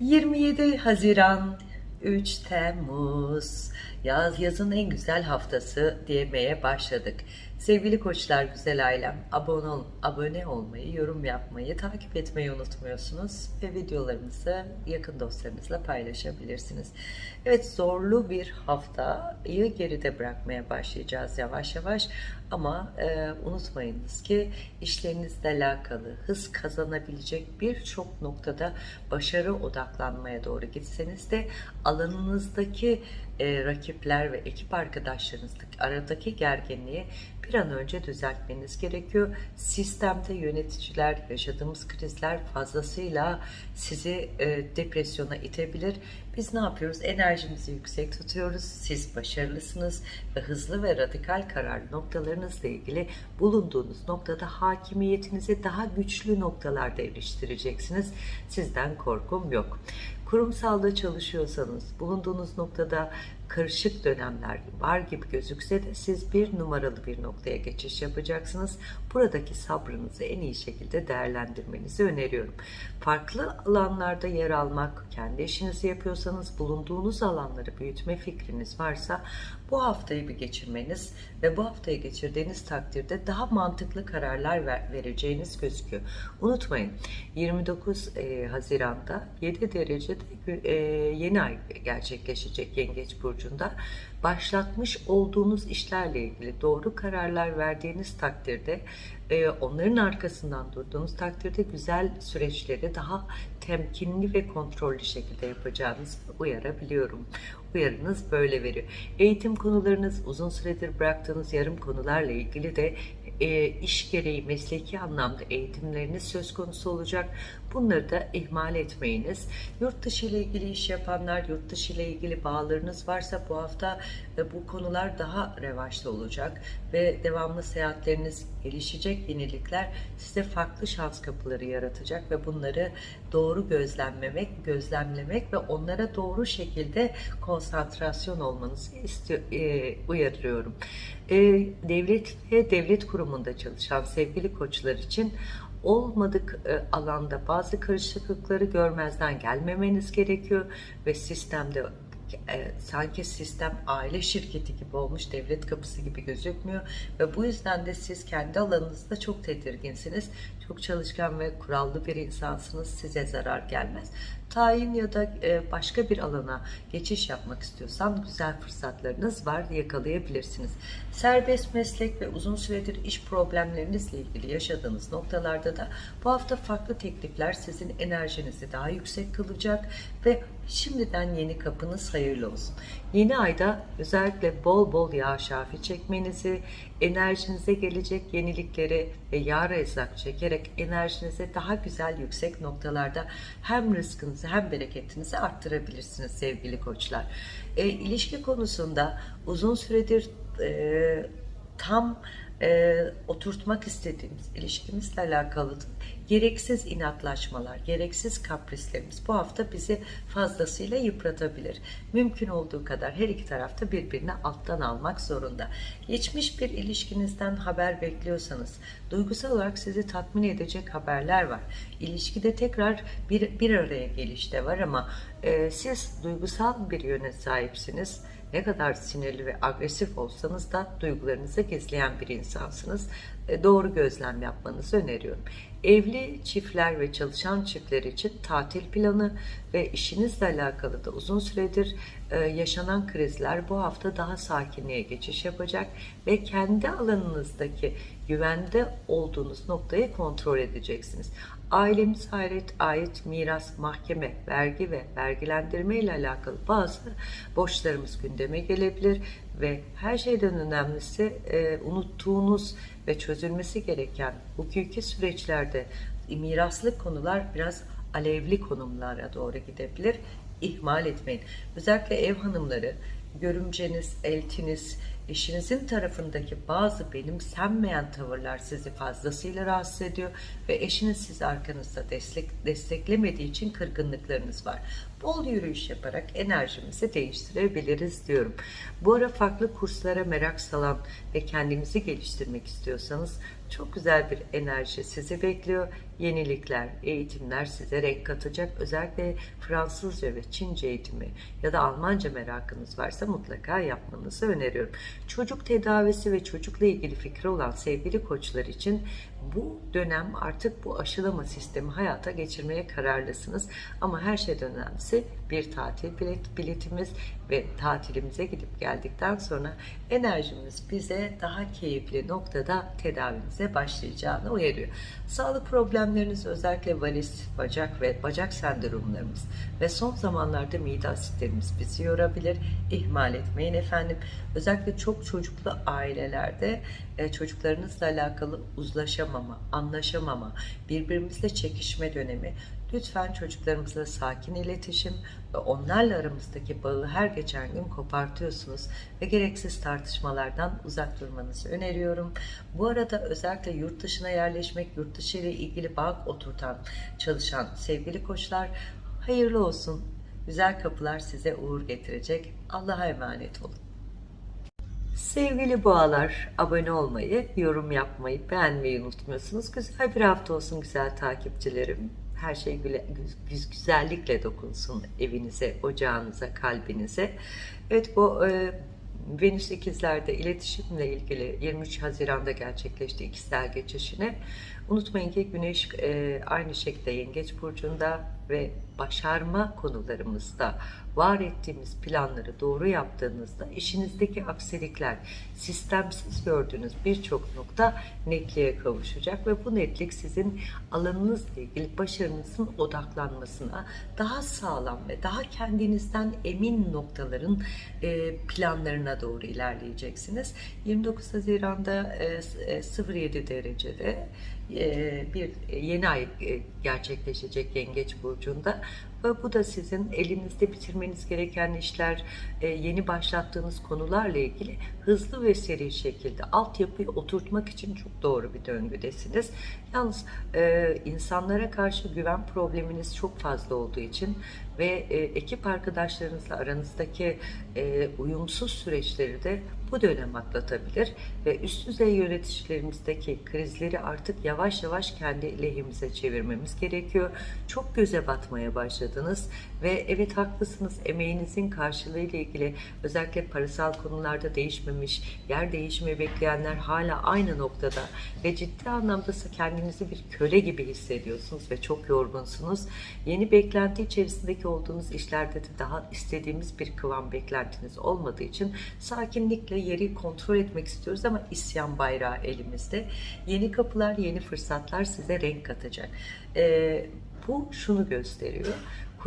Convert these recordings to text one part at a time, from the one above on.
27 Haziran 3 Temmuz yaz yazın en güzel haftası diyemeye başladık. Sevgili koçlar, güzel ailem, abone, ol, abone olmayı, yorum yapmayı, takip etmeyi unutmuyorsunuz ve videolarımızı yakın dostlarınızla paylaşabilirsiniz. Evet zorlu bir haftayı geride bırakmaya başlayacağız yavaş yavaş ama e, unutmayınız ki işlerinizle alakalı hız kazanabilecek birçok noktada başarı odaklanmaya doğru gitseniz de alanınızdaki e, rakipler ve ekip arkadaşlarınızdaki aradaki gerginliği bir an önce düzeltmeniz gerekiyor. Sistemde yöneticiler, yaşadığımız krizler fazlasıyla sizi e, depresyona itebilir. Biz ne yapıyoruz? Enerjimizi yüksek tutuyoruz. Siz başarılısınız ve hızlı ve radikal karar noktalarınızla ilgili bulunduğunuz noktada hakimiyetinizi daha güçlü noktalarda eriştireceksiniz. Sizden korkum yok. Kurumsalda çalışıyorsanız bulunduğunuz noktada karışık dönemler var gibi gözükse de siz bir numaralı bir noktaya geçiş yapacaksınız. Buradaki sabrınızı en iyi şekilde değerlendirmenizi öneriyorum. Farklı alanlarda yer almak, kendi işinizi yapıyorsanız bulunduğunuz alanları büyütme fikriniz varsa bu haftayı bir geçirmeniz ve bu haftayı geçirdiğiniz takdirde daha mantıklı kararlar ver, vereceğiniz gözüküyor. Unutmayın 29 e, Haziran'da 7 derecede e, yeni ay gerçekleşecek Yengeç Burcu'nda başlatmış olduğunuz işlerle ilgili doğru kararlar verdiğiniz takdirde e, onların arkasından durduğunuz takdirde güzel süreçleri daha temkinli ve kontrollü şekilde yapacağınızı uyarabiliyorum. Uyarınız böyle veriyor. Eğitim konularınız uzun süredir bıraktığınız yarım konularla ilgili de e, iş gereği mesleki anlamda eğitimleriniz söz konusu olacak. Bunları da ihmal etmeyiniz. Yurt dışı ile ilgili iş yapanlar, yurt dışı ile ilgili bağlarınız varsa bu hafta e, bu konular daha revaçta olacak ve devamlı seyahatleriniz gelişecek yenilikler size farklı şans kapıları yaratacak ve bunları doğru gözlemlemek, gözlemlemek ve onlara doğru şekilde konsantrasyon olmanızı istiyor, e, uyarıyorum. E, devlet ve devlet kurumunda çalışan sevgili koçlar için olmadık e, alanda bazı karışıklıkları görmezden gelmemeniz gerekiyor ve sistemde e, sanki sistem aile şirketi gibi olmuş, devlet kapısı gibi gözükmüyor ve bu yüzden de siz kendi alanınızda çok tedirginsiniz. Çok çalışkan ve kurallı bir insansınız. Size zarar gelmez. Tayin ya da e, başka bir alana geçiş yapmak istiyorsan güzel fırsatlarınız var yakalayabilirsiniz. Serbest meslek ve uzun süredir iş problemlerinizle ilgili yaşadığınız noktalarda da bu hafta farklı teklifler sizin enerjinizi daha yüksek kılacak ve şimdiden yeni kapınız hayırlı olsun. Yeni ayda özellikle bol bol yağ şafi çekmenizi, enerjinize gelecek yenilikleri ve yağ rezak çekerek enerjinize daha güzel yüksek noktalarda hem rızkınızı hem bereketinizi arttırabilirsiniz sevgili koçlar. E, ilişki konusunda uzun süredir e, tam e, oturtmak istediğimiz ilişkimizle alakalı gereksiz inatlaşmalar, gereksiz kaprislerimiz bu hafta bizi fazlasıyla yıpratabilir. Mümkün olduğu kadar her iki tarafta birbirini alttan almak zorunda. Geçmiş bir ilişkinizden haber bekliyorsanız, duygusal olarak sizi tatmin edecek haberler var. İlişkide tekrar bir, bir araya gelişte var ama e, siz duygusal bir yöne sahipsiniz ne kadar sinirli ve agresif olsanız da duygularınızı gizleyen bir insansınız. E, doğru gözlem yapmanızı öneriyorum. Evli çiftler ve çalışan çiftler için tatil planı ve işinizle alakalı da uzun süredir e, yaşanan krizler bu hafta daha sakinliğe geçiş yapacak ve kendi alanınızdaki güvende olduğunuz noktayı kontrol edeceksiniz. Ailemiz ait, ait miras, mahkeme, vergi ve vergilendirme ile alakalı bazı borçlarımız gündeme gelebilir ve her şeyden önemlisi e, unuttuğunuz ve çözülmesi gereken hukuki süreçlerde miraslık konular biraz alevli konumlara doğru gidebilir. İhmal etmeyin. Özellikle ev hanımları, görümceniz, eltiniz, eşinizin tarafındaki bazı benimsenmeyen tavırlar sizi fazlasıyla rahatsız ediyor ve eşiniz sizi arkanızda destek, desteklemediği için kırgınlıklarınız var. Bol yürüyüş yaparak enerjimizi değiştirebiliriz diyorum. Bu ara farklı kurslara merak salan ve kendinizi geliştirmek istiyorsanız çok güzel bir enerji sizi bekliyor. Yenilikler, eğitimler size renk katacak. Özellikle Fransızca ve Çince eğitimi ya da Almanca merakınız varsa mutlaka yapmanızı öneriyorum. Çocuk tedavisi ve çocukla ilgili fikri olan sevgili koçlar için bu dönem artık bu aşılama sistemi hayata geçirmeye kararlısınız. Ama her şeyden önemlisi bir tatil bilet, biletimiz ve tatilimize gidip geldikten sonra enerjimiz bize daha keyifli noktada tedavimize başlayacağını uyarıyor. Sağlık problemleriniz özellikle varis, bacak ve bacak sendromlarımız ve son zamanlarda mide asitlerimiz bizi yorabilir. İhmal etmeyin efendim. Özellikle çok çocuklu ailelerde e, çocuklarınızla alakalı uzlaşamama, anlaşamama, birbirimizle çekişme dönemi. Lütfen çocuklarımızla sakin iletişim ve onlarla aramızdaki bağı her geçen gün kopartıyorsunuz ve gereksiz tartışmalardan uzak durmanızı öneriyorum. Bu arada özellikle yurt dışına yerleşmek, yurt dışı ile ilgili bağ oturtan, çalışan sevgili koçlar hayırlı olsun. Güzel kapılar size uğur getirecek. Allah'a emanet olun. Sevgili boğalar, abone olmayı, yorum yapmayı, beğenmeyi unutmuyorsunuz. Güzel bir hafta olsun güzel takipçilerim. Her şey güle, güz, güzellikle dokunsun evinize, ocağınıza, kalbinize. Evet bu e, Venüs ikizlerde iletişimle ilgili 23 Haziran'da gerçekleşti ikizler geçişine. Unutmayın ki Güneş e, aynı şekilde Yengeç Burcu'nda ve başarma konularımızda var ettiğimiz planları doğru yaptığınızda işinizdeki aksilikler, sistemsiz gördüğünüz birçok nokta netliğe kavuşacak ve bu netlik sizin alanınızla ilgili başarınızın odaklanmasına daha sağlam ve daha kendinizden emin noktaların e, planlarına doğru ilerleyeceksiniz. 29 Haziran'da e, 07 derecede e, bir yeni ay e, gerçekleşecek Yengeç Burcu'nda ve bu da sizin elinizde bitirmeniz gereken işler, e, yeni başlattığınız konularla ilgili hızlı ve seri şekilde altyapıyı oturtmak için çok doğru bir döngüdesiniz. Yalnız insanlara karşı güven probleminiz çok fazla olduğu için ve ekip arkadaşlarınızla aranızdaki uyumsuz süreçleri de bu dönem atlatabilir ve üst düzey yöneticilerimizdeki krizleri artık yavaş yavaş kendi lehimize çevirmemiz gerekiyor. Çok göze batmaya başladınız ve evet haklısınız emeğinizin karşılığı ile ilgili özellikle parasal konularda değişmemiş, yer değişimi bekleyenler hala aynı noktada ve ciddi anlamda kendinizi bir köle gibi hissediyorsunuz ve çok yorgunsunuz. Yeni beklenti içerisindeki olduğunuz işlerde de daha istediğimiz bir kıvam beklentiniz olmadığı için sakinlikle yeri kontrol etmek istiyoruz ama isyan bayrağı elimizde. Yeni kapılar, yeni fırsatlar size renk katacak. Ee, bu şunu gösteriyor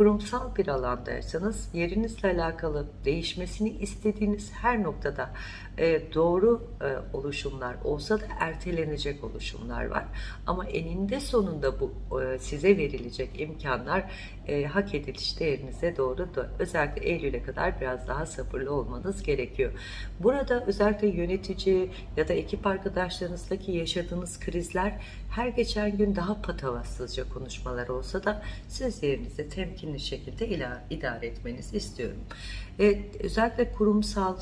kurumsal bir alandaysanız yerinizle alakalı değişmesini istediğiniz her noktada e, doğru e, oluşumlar olsa da ertelenecek oluşumlar var. Ama eninde sonunda bu e, size verilecek imkanlar e, hak ediliş değerinize doğru da özellikle Eylül'e kadar biraz daha sabırlı olmanız gerekiyor. Burada özellikle yönetici ya da ekip arkadaşlarınızdaki yaşadığınız krizler her geçen gün daha patavatsızca konuşmalar olsa da siz yerinizi temkinli şekilde idare etmenizi istiyorum. E, özellikle kurumsal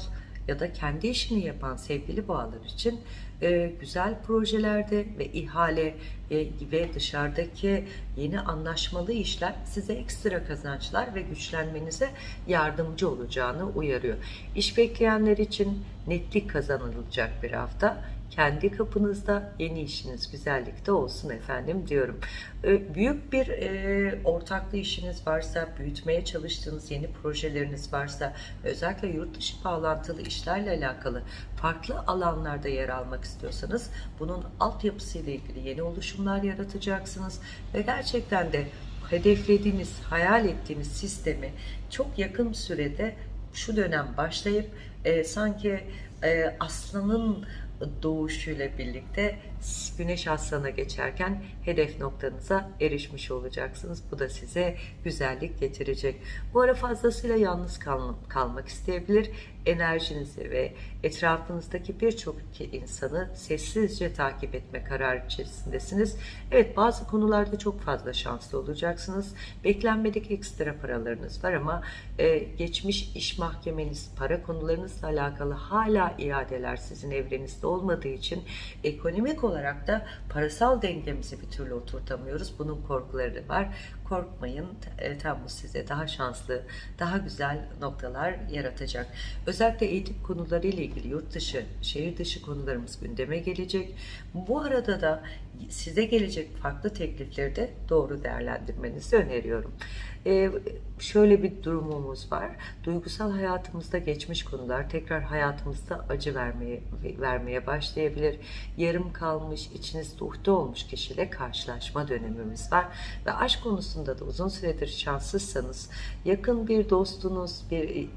ya da kendi işini yapan sevgili boğalar için e, güzel projelerde ve ihale e, ve dışarıdaki yeni anlaşmalı işler size ekstra kazançlar ve güçlenmenize yardımcı olacağını uyarıyor. İş bekleyenler için netlik kazanılacak bir hafta kendi kapınızda yeni işiniz güzellikte olsun efendim diyorum. Büyük bir e, ortaklı işiniz varsa, büyütmeye çalıştığınız yeni projeleriniz varsa, özellikle yurt dışı bağlantılı işlerle alakalı farklı alanlarda yer almak istiyorsanız bunun altyapısıyla ilgili yeni oluşumlar yaratacaksınız ve gerçekten de hedeflediğiniz, hayal ettiğiniz sistemi çok yakın sürede şu dönem başlayıp e, sanki e, aslanın doğuşuyla birlikte Güneş Aslan'a geçerken hedef noktanıza erişmiş olacaksınız. Bu da size güzellik getirecek. Bu ara fazlasıyla yalnız kal kalmak isteyebilir. Enerjinizi ve etrafınızdaki birçok insanı sessizce takip etme kararı içerisindesiniz. Evet bazı konularda çok fazla şanslı olacaksınız. Beklenmedik ekstra paralarınız var ama e, geçmiş iş mahkemeniz, para konularınızla alakalı hala iadeler sizin evrenizde olmadığı için ekonomik olarak da parasal dengemizi bir türlü oturtamıyoruz. Bunun korkuları var. Korkmayın. E, Temmuz size daha şanslı, daha güzel noktalar yaratacak. Özellikle eğitim konuları ile ilgili yurt dışı, şehir dışı konularımız gündeme gelecek. Bu arada da size gelecek farklı teklifleri de doğru değerlendirmenizi öneriyorum. Ee, şöyle bir durumumuz var. Duygusal hayatımızda geçmiş konular tekrar hayatımızda acı vermeye vermeye başlayabilir. Yarım kalmış, içinizde uhde olmuş kişiyle karşılaşma dönemimiz var. Ve aşk konusunda da uzun süredir şanssızsanız yakın bir dostunuz, bir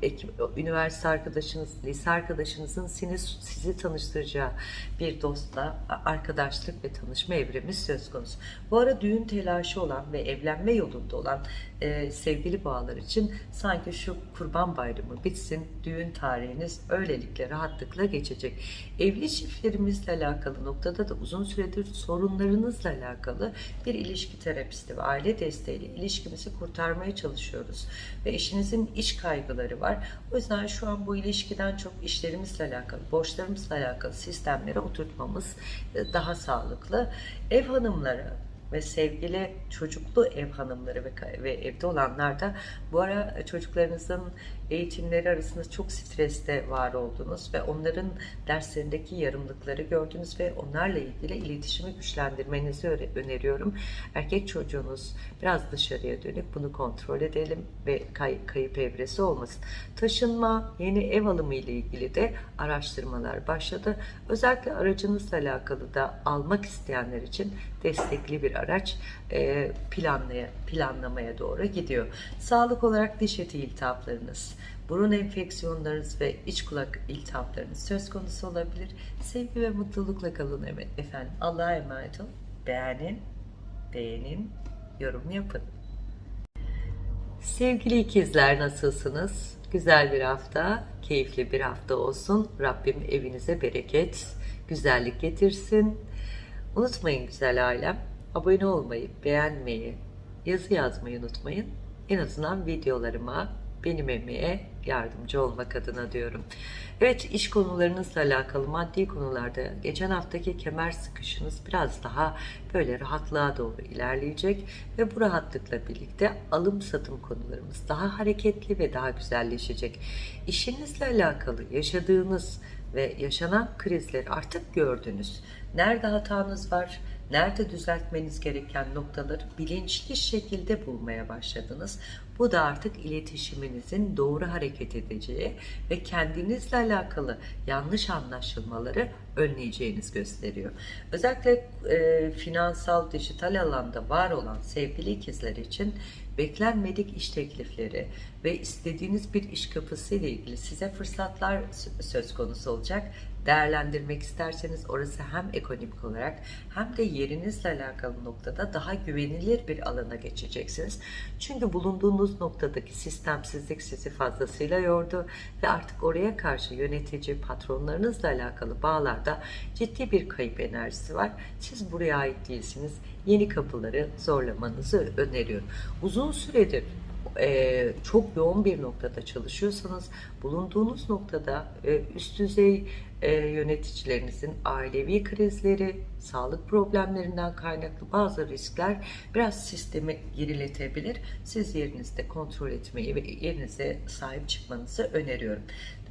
üniversite arkadaşınız, lise arkadaşınızın sizi, sizi tanıştıracağı bir dostla arkadaşlık ve tanışma evremiz söz konusu. Bu ara düğün telaşı olan ve evlenme yolunda olan e, sevgili bağlar için sanki şu kurban bayramı bitsin, düğün tarihiniz öylelikle rahatlıkla geçecek. Evli çiftlerimizle alakalı noktada da uzun süredir sorunlarınızla alakalı bir ilişki terapisti ve aile desteğiyle ilişkimizi kurtarmaya çalışıyoruz. Ve eşinizin iş kaygıları var. O yüzden şu an bu ilişkiden çok işlerimizle alakalı, borçlarımızla alakalı sistemlere oturtmamız e, daha sağlıklı. Ev hanımları ve sevgili çocuklu ev hanımları ve, ve evde olanlar da bu ara çocuklarınızın eğitimleri arasında çok streste var oldunuz ve onların derslerindeki yarımlıkları gördünüz ve onlarla ilgili iletişimi güçlendirmenizi öneriyorum. Erkek çocuğunuz biraz dışarıya dönük bunu kontrol edelim ve kay, kayıp evresi olmasın. Taşınma, yeni ev alımı ile ilgili de araştırmalar başladı. Özellikle aracınızla alakalı da almak isteyenler için destekli bir araç e, planlaya, planlamaya doğru gidiyor. Sağlık olarak diş eti iltihaplarınız, burun enfeksiyonlarınız ve iç kulak iltihaplarınız söz konusu olabilir. Sevgi ve mutlulukla kalın efendim. Allah'a emanet olun. Beğenin, beğenin, yorum yapın. Sevgili ikizler nasılsınız? Güzel bir hafta, keyifli bir hafta olsun. Rabbim evinize bereket, güzellik getirsin. Unutmayın güzel ailem, abone olmayı, beğenmeyi, yazı yazmayı unutmayın. En azından videolarıma benim emeğe yardımcı olmak adına diyorum. Evet iş konularınızla alakalı maddi konularda geçen haftaki kemer sıkışınız biraz daha böyle rahatlığa doğru ilerleyecek ve bu rahatlıkla birlikte alım satım konularımız daha hareketli ve daha güzelleşecek. İşinizle alakalı yaşadığınız ve yaşanan krizleri artık gördünüz. Nerede hatanız var? Nerede düzeltmeniz gereken noktaları bilinçli şekilde bulmaya başladınız. Bu da artık iletişiminizin doğru hareket edeceği ve kendinizle alakalı yanlış anlaşılmaları önleyeceğiniz gösteriyor. Özellikle e, finansal, dijital alanda var olan sevgili ikizler için beklenmedik iş teklifleri ve istediğiniz bir iş kapısı ile ilgili size fırsatlar söz konusu olacak değerlendirmek isterseniz orası hem ekonomik olarak hem de yerinizle alakalı noktada daha güvenilir bir alana geçeceksiniz. Çünkü bulunduğunuz noktadaki sistemsizlik sizi fazlasıyla yordu ve artık oraya karşı yönetici patronlarınızla alakalı bağlarda ciddi bir kayıp enerjisi var. Siz buraya ait değilsiniz. Yeni kapıları zorlamanızı öneriyorum. Uzun süredir e, çok yoğun bir noktada çalışıyorsanız bulunduğunuz noktada e, üst düzey e, yöneticilerinizin ailevi krizleri, sağlık problemlerinden kaynaklı bazı riskler biraz sistemi geriletebilir. Siz yerinizde kontrol etmeyi ve yerinize sahip çıkmanızı öneriyorum.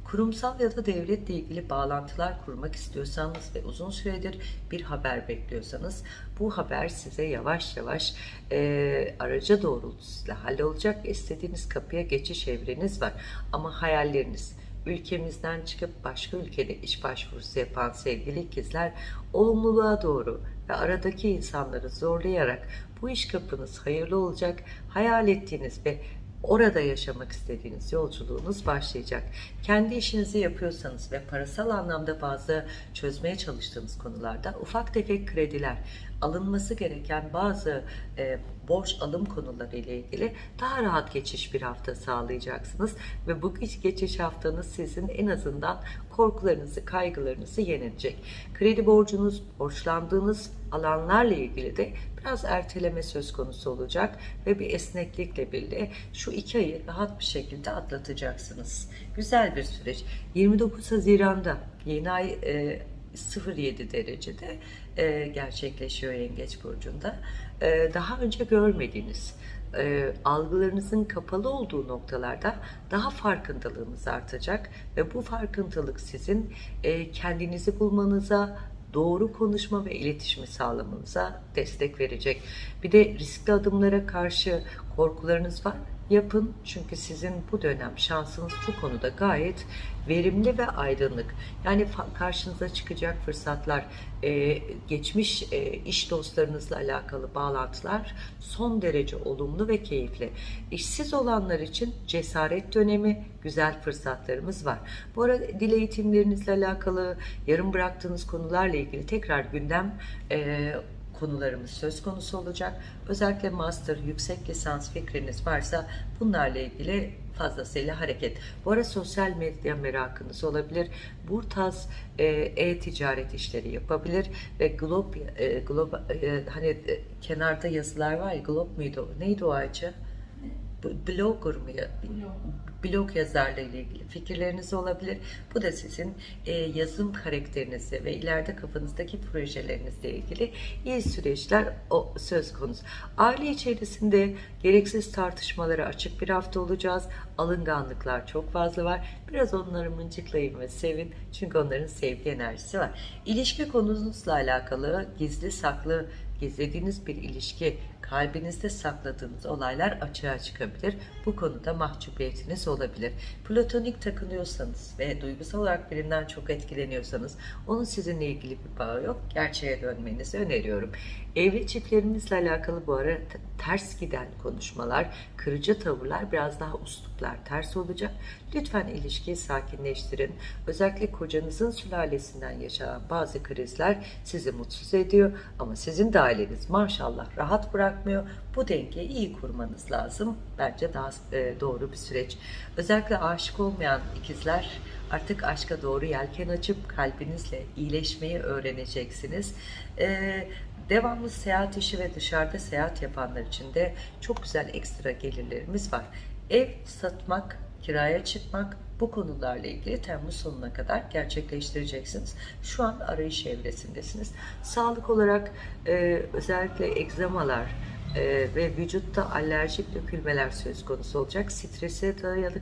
Kurumsal ya da devletle ilgili bağlantılar kurmak istiyorsanız ve uzun süredir bir haber bekliyorsanız bu haber size yavaş yavaş e, araca doğrultusuyla hallolacak. İstediğiniz kapıya geçiş evreniz var. Ama hayalleriniz, ülkemizden çıkıp başka ülkede iş başvurusu yapan sevgili ikizler olumluluğa doğru ve aradaki insanları zorlayarak bu iş kapınız hayırlı olacak hayal ettiğiniz ve orada yaşamak istediğiniz yolculuğunuz başlayacak. Kendi işinizi yapıyorsanız ve parasal anlamda bazı çözmeye çalıştığınız konularda ufak tefek krediler, alınması gereken bazı e, borç alım konuları ile ilgili daha rahat geçiş bir hafta sağlayacaksınız ve bu geçiş haftanız sizin en azından korkularınızı, kaygılarınızı yenecek. Kredi borcunuz, borçlandığınız alanlarla ilgili de biraz erteleme söz konusu olacak ve bir esneklikle birlikte şu iki ayı rahat bir şekilde atlatacaksınız. Güzel bir süreç. 29 Haziran'da yeni ay e, 07 derecede e, gerçekleşiyor Yengeç Burcu'nda. E, daha önce görmediğiniz e, algılarınızın kapalı olduğu noktalarda daha farkındalığınız artacak ve bu farkındalık sizin e, kendinizi bulmanıza, doğru konuşma ve iletişimi sağlamanıza destek verecek. Bir de riskli adımlara karşı korkularınız var yapın çünkü sizin bu dönem şansınız bu konuda gayet verimli ve aydınlık. Yani karşınıza çıkacak fırsatlar, e, geçmiş e, iş dostlarınızla alakalı bağlantılar son derece olumlu ve keyifli. İşsiz olanlar için cesaret dönemi, güzel fırsatlarımız var. Bu arada dil eğitimlerinizle alakalı, yarım bıraktığınız konularla ilgili tekrar gündem e, konularımız söz konusu olacak. Özellikle master, yüksek lisans fikriniz varsa bunlarla ilgili fazlasıyla hareket. Bu ara sosyal medya merakınız olabilir. Bu e, e-ticaret işleri yapabilir ve glob, e, glob e, hani e, kenarda yazılar var ya glob muydu? Neydi o ağacı? blogger mı? Blog yazarlığı ile ilgili fikirleriniz olabilir. Bu da sizin e, yazım karakterinizi ve ileride kafanızdaki projelerinizle ilgili iyi süreçler o söz konusu. Aile içerisinde gereksiz tartışmalara açık bir hafta olacağız. Alınganlıklar çok fazla var. Biraz onları mıncıklayın ve sevin. Çünkü onların sevgi enerjisi var. İlişki konunuzla alakalı gizli saklı gizlediğiniz bir ilişki, kalbinizde sakladığınız olaylar açığa çıkabilir. Bu konuda mahcubiyetiniz olabilir. Platonik takınıyorsanız ve duygusal olarak birinden çok etkileniyorsanız onun sizinle ilgili bir bağı yok. Gerçeğe dönmenizi öneriyorum. Evli çiftlerinizle alakalı bu ara ters giden konuşmalar, kırıcı tavırlar, biraz daha usluplar ters olacak. Lütfen ilişkiyi sakinleştirin. Özellikle kocanızın sülalesinden yaşanan bazı krizler sizi mutsuz ediyor ama sizin de aileniz maşallah rahat bırakmıyor. Bu dengeyi iyi kurmanız lazım. Bence daha e, doğru bir süreç. Özellikle aşık olmayan ikizler artık aşka doğru yelken açıp kalbinizle iyileşmeyi öğreneceksiniz. Ee, devamlı seyahat işi ve dışarıda seyahat yapanlar için de çok güzel ekstra gelirlerimiz var. Ev satmak, kiraya çıkmak bu konularla ilgili Temmuz sonuna kadar gerçekleştireceksiniz. Şu an arayış evresindesiniz. Sağlık olarak e, özellikle egzamalar, e, ve vücutta alerjik dökülmeler söz konusu olacak. Strese dayalı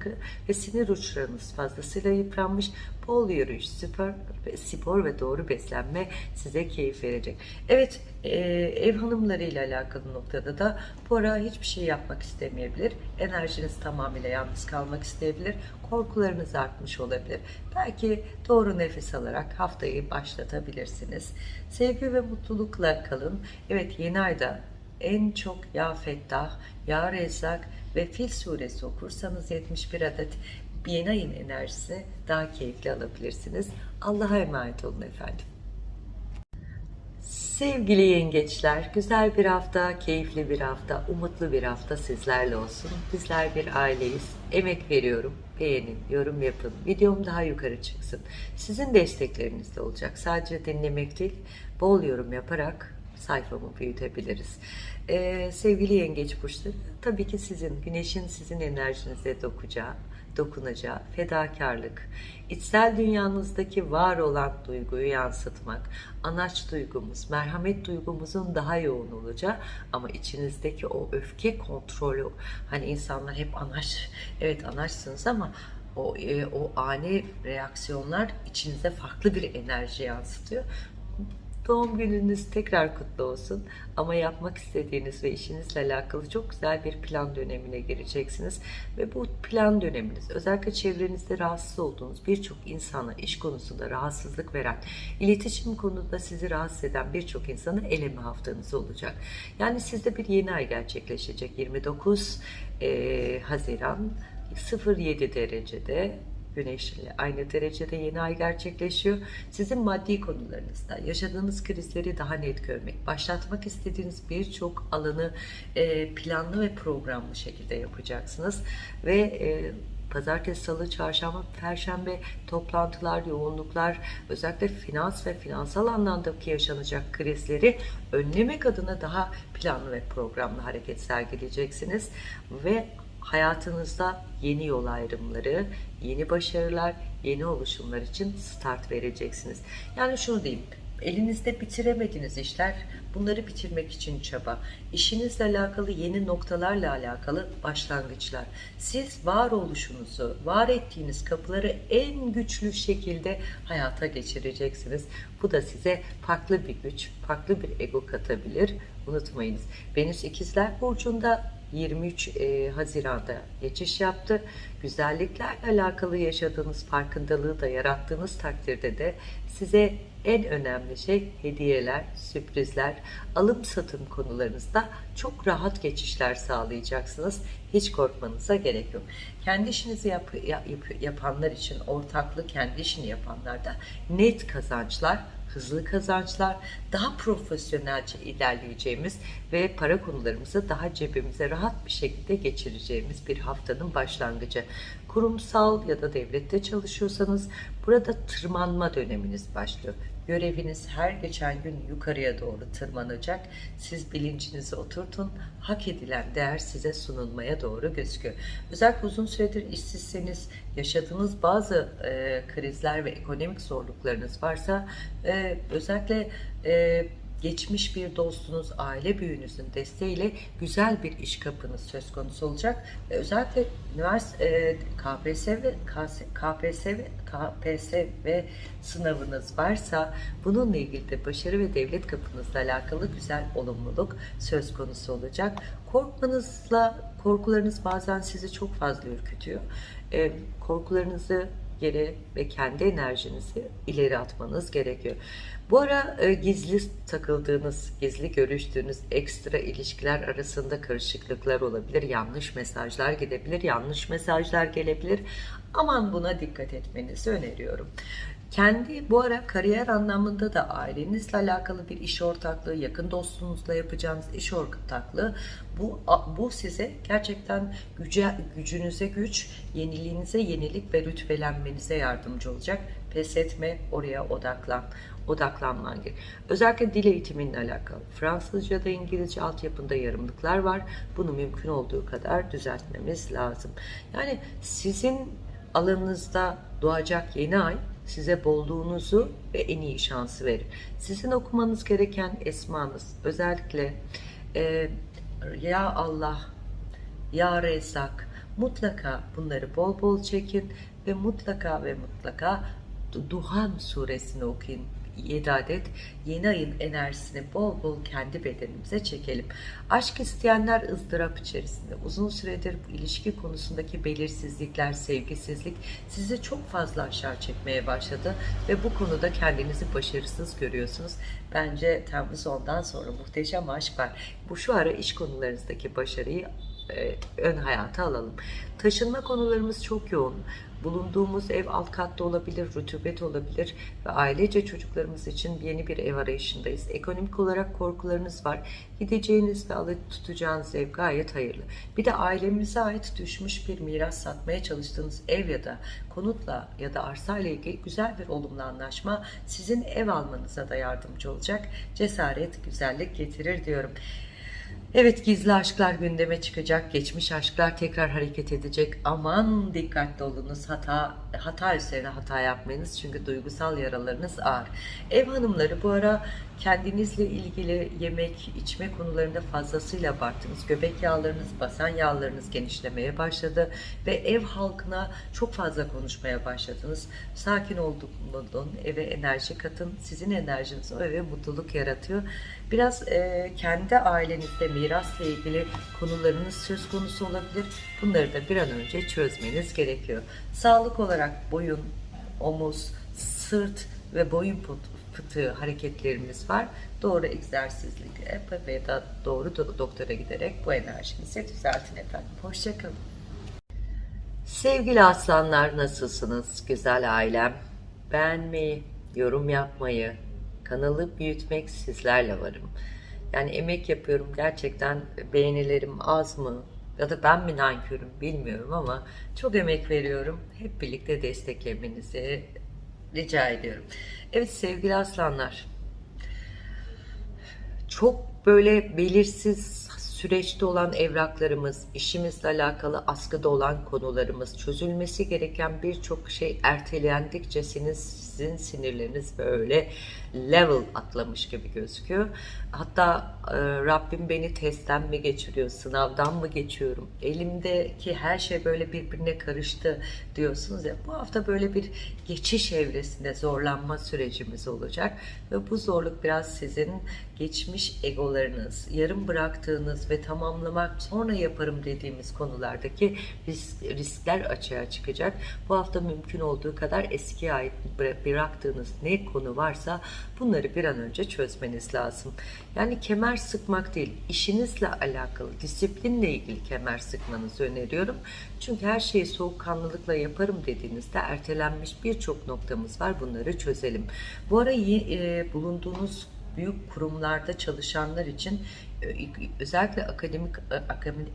ve sinir uçlarınız fazlasıyla yıpranmış. Bol yürüyüş, spor, spor ve doğru beslenme size keyif verecek. Evet, e, ev hanımlarıyla alakalı noktada da bu ara hiçbir şey yapmak istemeyebilir. Enerjiniz tamamıyla yalnız kalmak isteyebilir. Korkularınız artmış olabilir. Belki doğru nefes alarak haftayı başlatabilirsiniz. Sevgi ve mutlulukla kalın. Evet yeni ayda en çok Ya Fettah, Ya Rezzak ve Fil suresi okursanız 71 adet yeni ayın enerjisi daha keyifli alabilirsiniz. Allah'a emanet olun efendim. Sevgili yengeçler, güzel bir hafta, keyifli bir hafta, umutlu bir hafta sizlerle olsun. Bizler bir aileyiz. Emek veriyorum. Beğenin, yorum yapın. Videom daha yukarı çıksın. Sizin destekleriniz de olacak. Sadece dinlemek değil, bol yorum yaparak sayfamı büyütebiliriz. Ee, sevgili yengeç burçları, tabii ki sizin, güneşin sizin enerjinize dokunacağı, dokunacağı fedakarlık, içsel dünyanızdaki var olan duyguyu yansıtmak, anaç duygumuz, merhamet duygumuzun daha yoğun olacağı ama içinizdeki o öfke kontrolü, hani insanlar hep anaç, evet anaçsınız ama o, e, o ani reaksiyonlar içinize farklı bir enerji yansıtıyor. Doğum gününüz tekrar kutlu olsun. Ama yapmak istediğiniz ve işinizle alakalı çok güzel bir plan dönemine gireceksiniz. Ve bu plan döneminiz özellikle çevrenizde rahatsız olduğunuz birçok insana iş konusunda rahatsızlık veren, iletişim konusunda sizi rahatsız eden birçok insanı eleme haftanız olacak. Yani sizde bir yeni ay gerçekleşecek 29 e, Haziran 07 derecede Güneş ile aynı derecede yeni ay gerçekleşiyor. Sizin maddi konularınızda yaşadığınız krizleri daha net görmek, başlatmak istediğiniz birçok alanı e, planlı ve programlı şekilde yapacaksınız. Ve e, Pazartesi, Salı, Çarşamba, Perşembe toplantılar, yoğunluklar, özellikle finans ve finansal anlamdaki yaşanacak krizleri önlemek adına daha planlı ve programlı hareket sergileyeceksiniz ve hayatınızda yeni yol ayrımları, yeni başarılar, yeni oluşumlar için start vereceksiniz. Yani şunu diyeyim, elinizde bitiremediğiniz işler, bunları bitirmek için çaba, işinizle alakalı yeni noktalarla alakalı başlangıçlar. Siz varoluşunuzu, var ettiğiniz kapıları en güçlü şekilde hayata geçireceksiniz. Bu da size farklı bir güç, farklı bir ego katabilir. Unutmayınız. Venüs İkizler Burcu'nda 23 e, Haziran'da geçiş yaptı. Güzelliklerle alakalı yaşadığınız farkındalığı da yarattığınız takdirde de size en önemli şey hediyeler, sürprizler, alım satım konularınızda çok rahat geçişler sağlayacaksınız. Hiç korkmanıza gerek yok. Kendi işinizi yap, yap, yapanlar için, ortaklı kendi işini yapanlarda net kazançlar, hızlı kazançlar, daha profesyonelce ilerleyeceğimiz ve para konularımızı daha cebimize rahat bir şekilde geçireceğimiz bir haftanın başlangıcı. Kurumsal ya da devlette çalışıyorsanız burada tırmanma döneminiz başlıyor. Göreviniz her geçen gün yukarıya doğru tırmanacak. Siz bilincinizi oturtun. Hak edilen değer size sunulmaya doğru gözüküyor. Özellikle uzun süredir işsizseniz, yaşadığınız bazı e, krizler ve ekonomik zorluklarınız varsa e, özellikle e, geçmiş bir dostunuz, aile büyüğünüzün desteğiyle güzel bir iş kapınız söz konusu olacak. Ve özellikle üniversite e, KPSS ve KPSS ve KPSS sınavınız varsa bununla ilgili de başarı ve devlet kapınızla alakalı güzel olumluluk söz konusu olacak. Korkmanızla korkularınız bazen sizi çok fazla ürkütüyor. E, korkularınızı geri ve kendi enerjinizi ileri atmanız gerekiyor. Bu ara e, gizli takıldığınız, gizli görüştüğünüz ekstra ilişkiler arasında karışıklıklar olabilir, yanlış mesajlar gidebilir, yanlış mesajlar gelebilir. Aman buna dikkat etmenizi öneriyorum. Kendi bu ara kariyer anlamında da ailenizle alakalı bir iş ortaklığı, yakın dostunuzla yapacağınız iş ortaklığı bu, bu size gerçekten güce, gücünüze güç, yeniliğinize yenilik ve rütbelenmenize yardımcı olacak. Pes etme, oraya odaklan odaklanman gerek. Özellikle dil eğitiminle alakalı. Fransızca da İngilizce altyapında yarımlıklar var. Bunu mümkün olduğu kadar düzeltmemiz lazım. Yani sizin alanınızda doğacak yeni ay size bolluğunuzu ve en iyi şansı verir. Sizin okumanız gereken esmanız özellikle e, ya Allah, ya Rezzak mutlaka bunları bol bol çekin ve mutlaka ve mutlaka Duhan suresini okuyun 7 adet yeni ayın enerjisini bol bol kendi bedenimize çekelim. Aşk isteyenler ızdırap içerisinde. Uzun süredir ilişki konusundaki belirsizlikler, sevgisizlik sizi çok fazla aşağı çekmeye başladı ve bu konuda kendinizi başarısız görüyorsunuz. Bence Temmuz ondan sonra muhteşem aşk var. Bu şu ara iş konularınızdaki başarıyı e, ön hayata alalım. Taşınma konularımız çok yoğun. Bulunduğumuz ev alt katta olabilir, rutubet olabilir ve ailece çocuklarımız için yeni bir ev arayışındayız. Ekonomik olarak korkularınız var. Gideceğiniz ve alıp tutacağınız ev gayet hayırlı. Bir de ailemize ait düşmüş bir miras satmaya çalıştığınız ev ya da konutla ya da arsa ile ilgili güzel bir olumlu anlaşma sizin ev almanıza da yardımcı olacak. Cesaret, güzellik getirir diyorum. Evet gizli aşklar gündeme çıkacak. Geçmiş aşklar tekrar hareket edecek. Aman dikkatli olunuz. Hata hata üzerine hata yapmayınız. Çünkü duygusal yaralarınız ağır. Ev hanımları bu ara kendinizle ilgili yemek, içme konularında fazlasıyla abarttınız. Göbek yağlarınız, basen yağlarınız genişlemeye başladı ve ev halkına çok fazla konuşmaya başladınız. Sakin olduk olun, eve enerji katın. Sizin enerjiniz o eve mutluluk yaratıyor. Biraz e, kendi ailenizde mirasla ilgili konularınız söz konusu olabilir. Bunları da bir an önce çözmeniz gerekiyor. Sağlık olarak boyun, omuz, sırt ve boyun fıtığı hareketlerimiz var. Doğru egzersizlikle ve da doğru do- doktora giderek bu enerjinizi düzeltin efendim. Hoşçakalın. Sevgili aslanlar nasılsınız güzel ailem? Beğenmeyi, yorum yapmayı, kanalı büyütmek sizlerle varım. Yani emek yapıyorum gerçekten beğenilerim az mı ya da ben mi nankörüm bilmiyorum ama çok emek veriyorum. Hep birlikte desteklemenizi rica ediyorum. Evet sevgili aslanlar çok böyle belirsiz süreçte olan evraklarımız, işimizle alakalı askıda olan konularımız, çözülmesi gereken birçok şey ertelendikçe sizin, sizin sinirleriniz böyle level atlamış gibi gözüküyor. Hatta e, Rabbim beni testten mi geçiriyor, sınavdan mı geçiyorum, elimdeki her şey böyle birbirine karıştı diyorsunuz ya. Bu hafta böyle bir geçiş evresinde zorlanma sürecimiz olacak ve bu zorluk biraz sizin geçmiş egolarınız, yarım bıraktığınız ve tamamlamak sonra yaparım dediğimiz konulardaki risk, riskler açığa çıkacak. Bu hafta mümkün olduğu kadar eskiye ait bıraktığınız ne konu varsa bunları bir an önce çözmeniz lazım. Yani kemer sıkmak değil, işinizle alakalı, disiplinle ilgili kemer sıkmanızı öneriyorum. Çünkü her şeyi soğukkanlılıkla yaparım dediğinizde ertelenmiş birçok noktamız var. Bunları çözelim. Bu ara e, bulunduğunuz büyük kurumlarda çalışanlar için özellikle akademik e,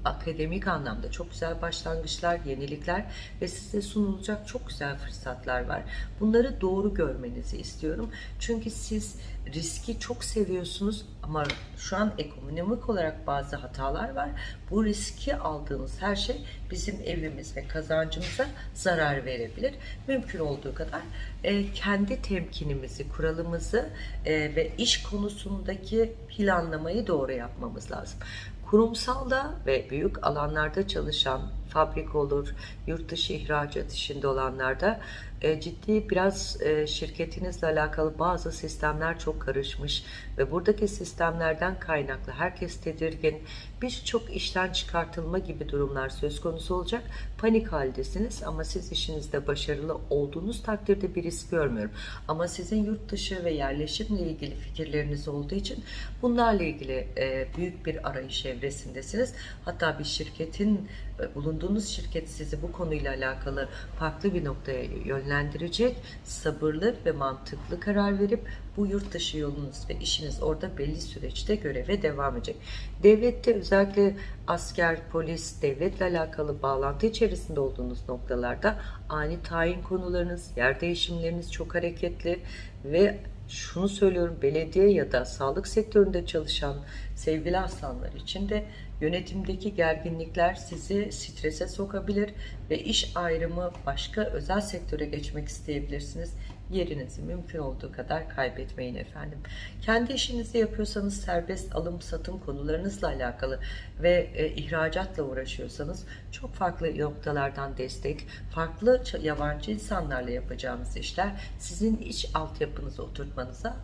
akademik anlamda çok güzel başlangıçlar, yenilikler ve size sunulacak çok güzel fırsatlar var. Bunları doğru görmenizi istiyorum. Çünkü siz riski çok seviyorsunuz ama şu an ekonomik olarak bazı hatalar var. Bu riski aldığınız her şey bizim evimiz ve kazancımıza zarar verebilir. Mümkün olduğu kadar e, kendi temkinimizi, kuralımızı e, ve iş konusundaki planlamayı doğru yapmamız lazım. Kurumsalda ve büyük alanlarda çalışan fabrik olur, yurt dışı ihracat işinde olanlarda e, ciddi biraz e, şirketinizle alakalı bazı sistemler çok karışmış ve buradaki sistemlerden kaynaklı herkes tedirgin, birçok işten çıkartılma gibi durumlar söz konusu olacak. Panik haldesiniz ama siz işinizde başarılı olduğunuz takdirde bir risk görmüyorum. Ama sizin yurt dışı ve yerleşimle ilgili fikirleriniz olduğu için bunlarla ilgili e, büyük bir arayış evresindesiniz. Hatta bir şirketin bulunduğunuz şirket sizi bu konuyla alakalı farklı bir noktaya yönlendirecek, sabırlı ve mantıklı karar verip bu yurt dışı yolunuz ve işiniz orada belli süreçte göreve devam edecek. Devlette özellikle asker, polis, devletle alakalı bağlantı içerisinde olduğunuz noktalarda ani tayin konularınız, yer değişimleriniz çok hareketli ve şunu söylüyorum belediye ya da sağlık sektöründe çalışan sevgili aslanlar için de Yönetimdeki gerginlikler sizi strese sokabilir ve iş ayrımı başka özel sektöre geçmek isteyebilirsiniz. Yerinizi mümkün olduğu kadar kaybetmeyin efendim. Kendi işinizi yapıyorsanız serbest alım satım konularınızla alakalı ve e, ihracatla uğraşıyorsanız çok farklı noktalardan destek, farklı yabancı insanlarla yapacağınız işler sizin iç altyapınızı oturtmanıza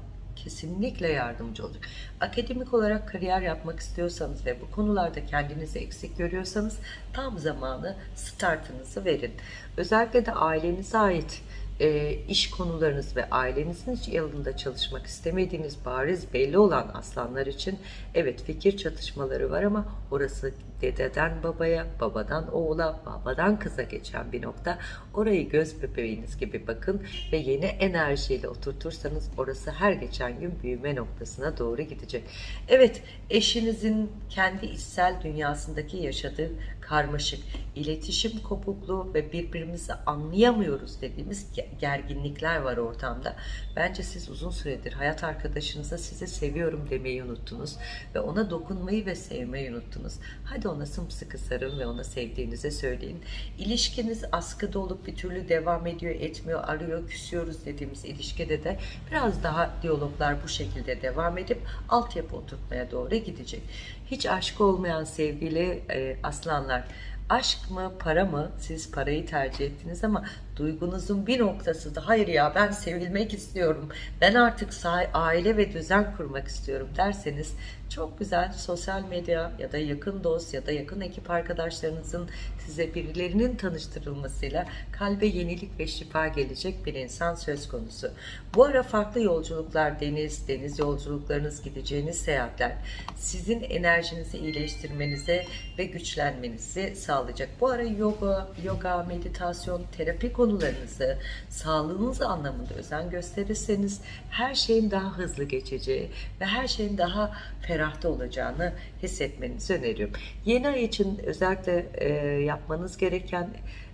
kesinlikle yardımcı olacak. Akademik olarak kariyer yapmak istiyorsanız ve bu konularda kendinizi eksik görüyorsanız tam zamanı startınızı verin. Özellikle de ailenize ait e, iş konularınız ve ailenizin yanında çalışmak istemediğiniz bariz belli olan aslanlar için evet fikir çatışmaları var ama orası dededen babaya, babadan oğula, babadan kıza geçen bir nokta. Orayı göz bebeğiniz gibi bakın ve yeni enerjiyle oturtursanız orası her geçen gün büyüme noktasına doğru gidecek. Evet, eşinizin kendi içsel dünyasındaki yaşadığı karmaşık, iletişim kopukluğu ve birbirimizi anlayamıyoruz dediğimiz gerginlikler var ortamda. Bence siz uzun süredir hayat arkadaşınıza size seviyorum demeyi unuttunuz ve ona dokunmayı ve sevmeyi unuttunuz. Hadi ona sımsıkı sarın ve ona sevdiğinizi söyleyin. İlişkiniz askıda olup bir türlü devam ediyor, etmiyor, arıyor, küsüyoruz dediğimiz ilişkide de biraz daha diyaloglar bu şekilde devam edip altyapı oturtmaya doğru gidecek. Hiç aşk olmayan sevgili e, aslanlar. Aşk mı para mı? Siz parayı tercih ettiniz ama duygunuzun bir noktası da hayır ya ben sevilmek istiyorum ben artık aile ve düzen kurmak istiyorum derseniz Çok güzel sosyal medya ya da yakın dost ya da yakın ekip arkadaşlarınızın size birilerinin tanıştırılmasıyla kalbe yenilik ve şifa gelecek bir insan söz konusu. Bu ara farklı yolculuklar, deniz, deniz yolculuklarınız, gideceğiniz seyahatler sizin enerjinizi iyileştirmenize ve güçlenmenizi sağlayacak. Bu ara yoga, yoga, meditasyon, terapi konularınızı sağlığınız anlamında özen gösterirseniz her şeyin daha hızlı geçeceği ve her şeyin daha ferahta olacağını hissetmenizi öneriyorum. Yeni ay için özellikle e, yapmanız gereken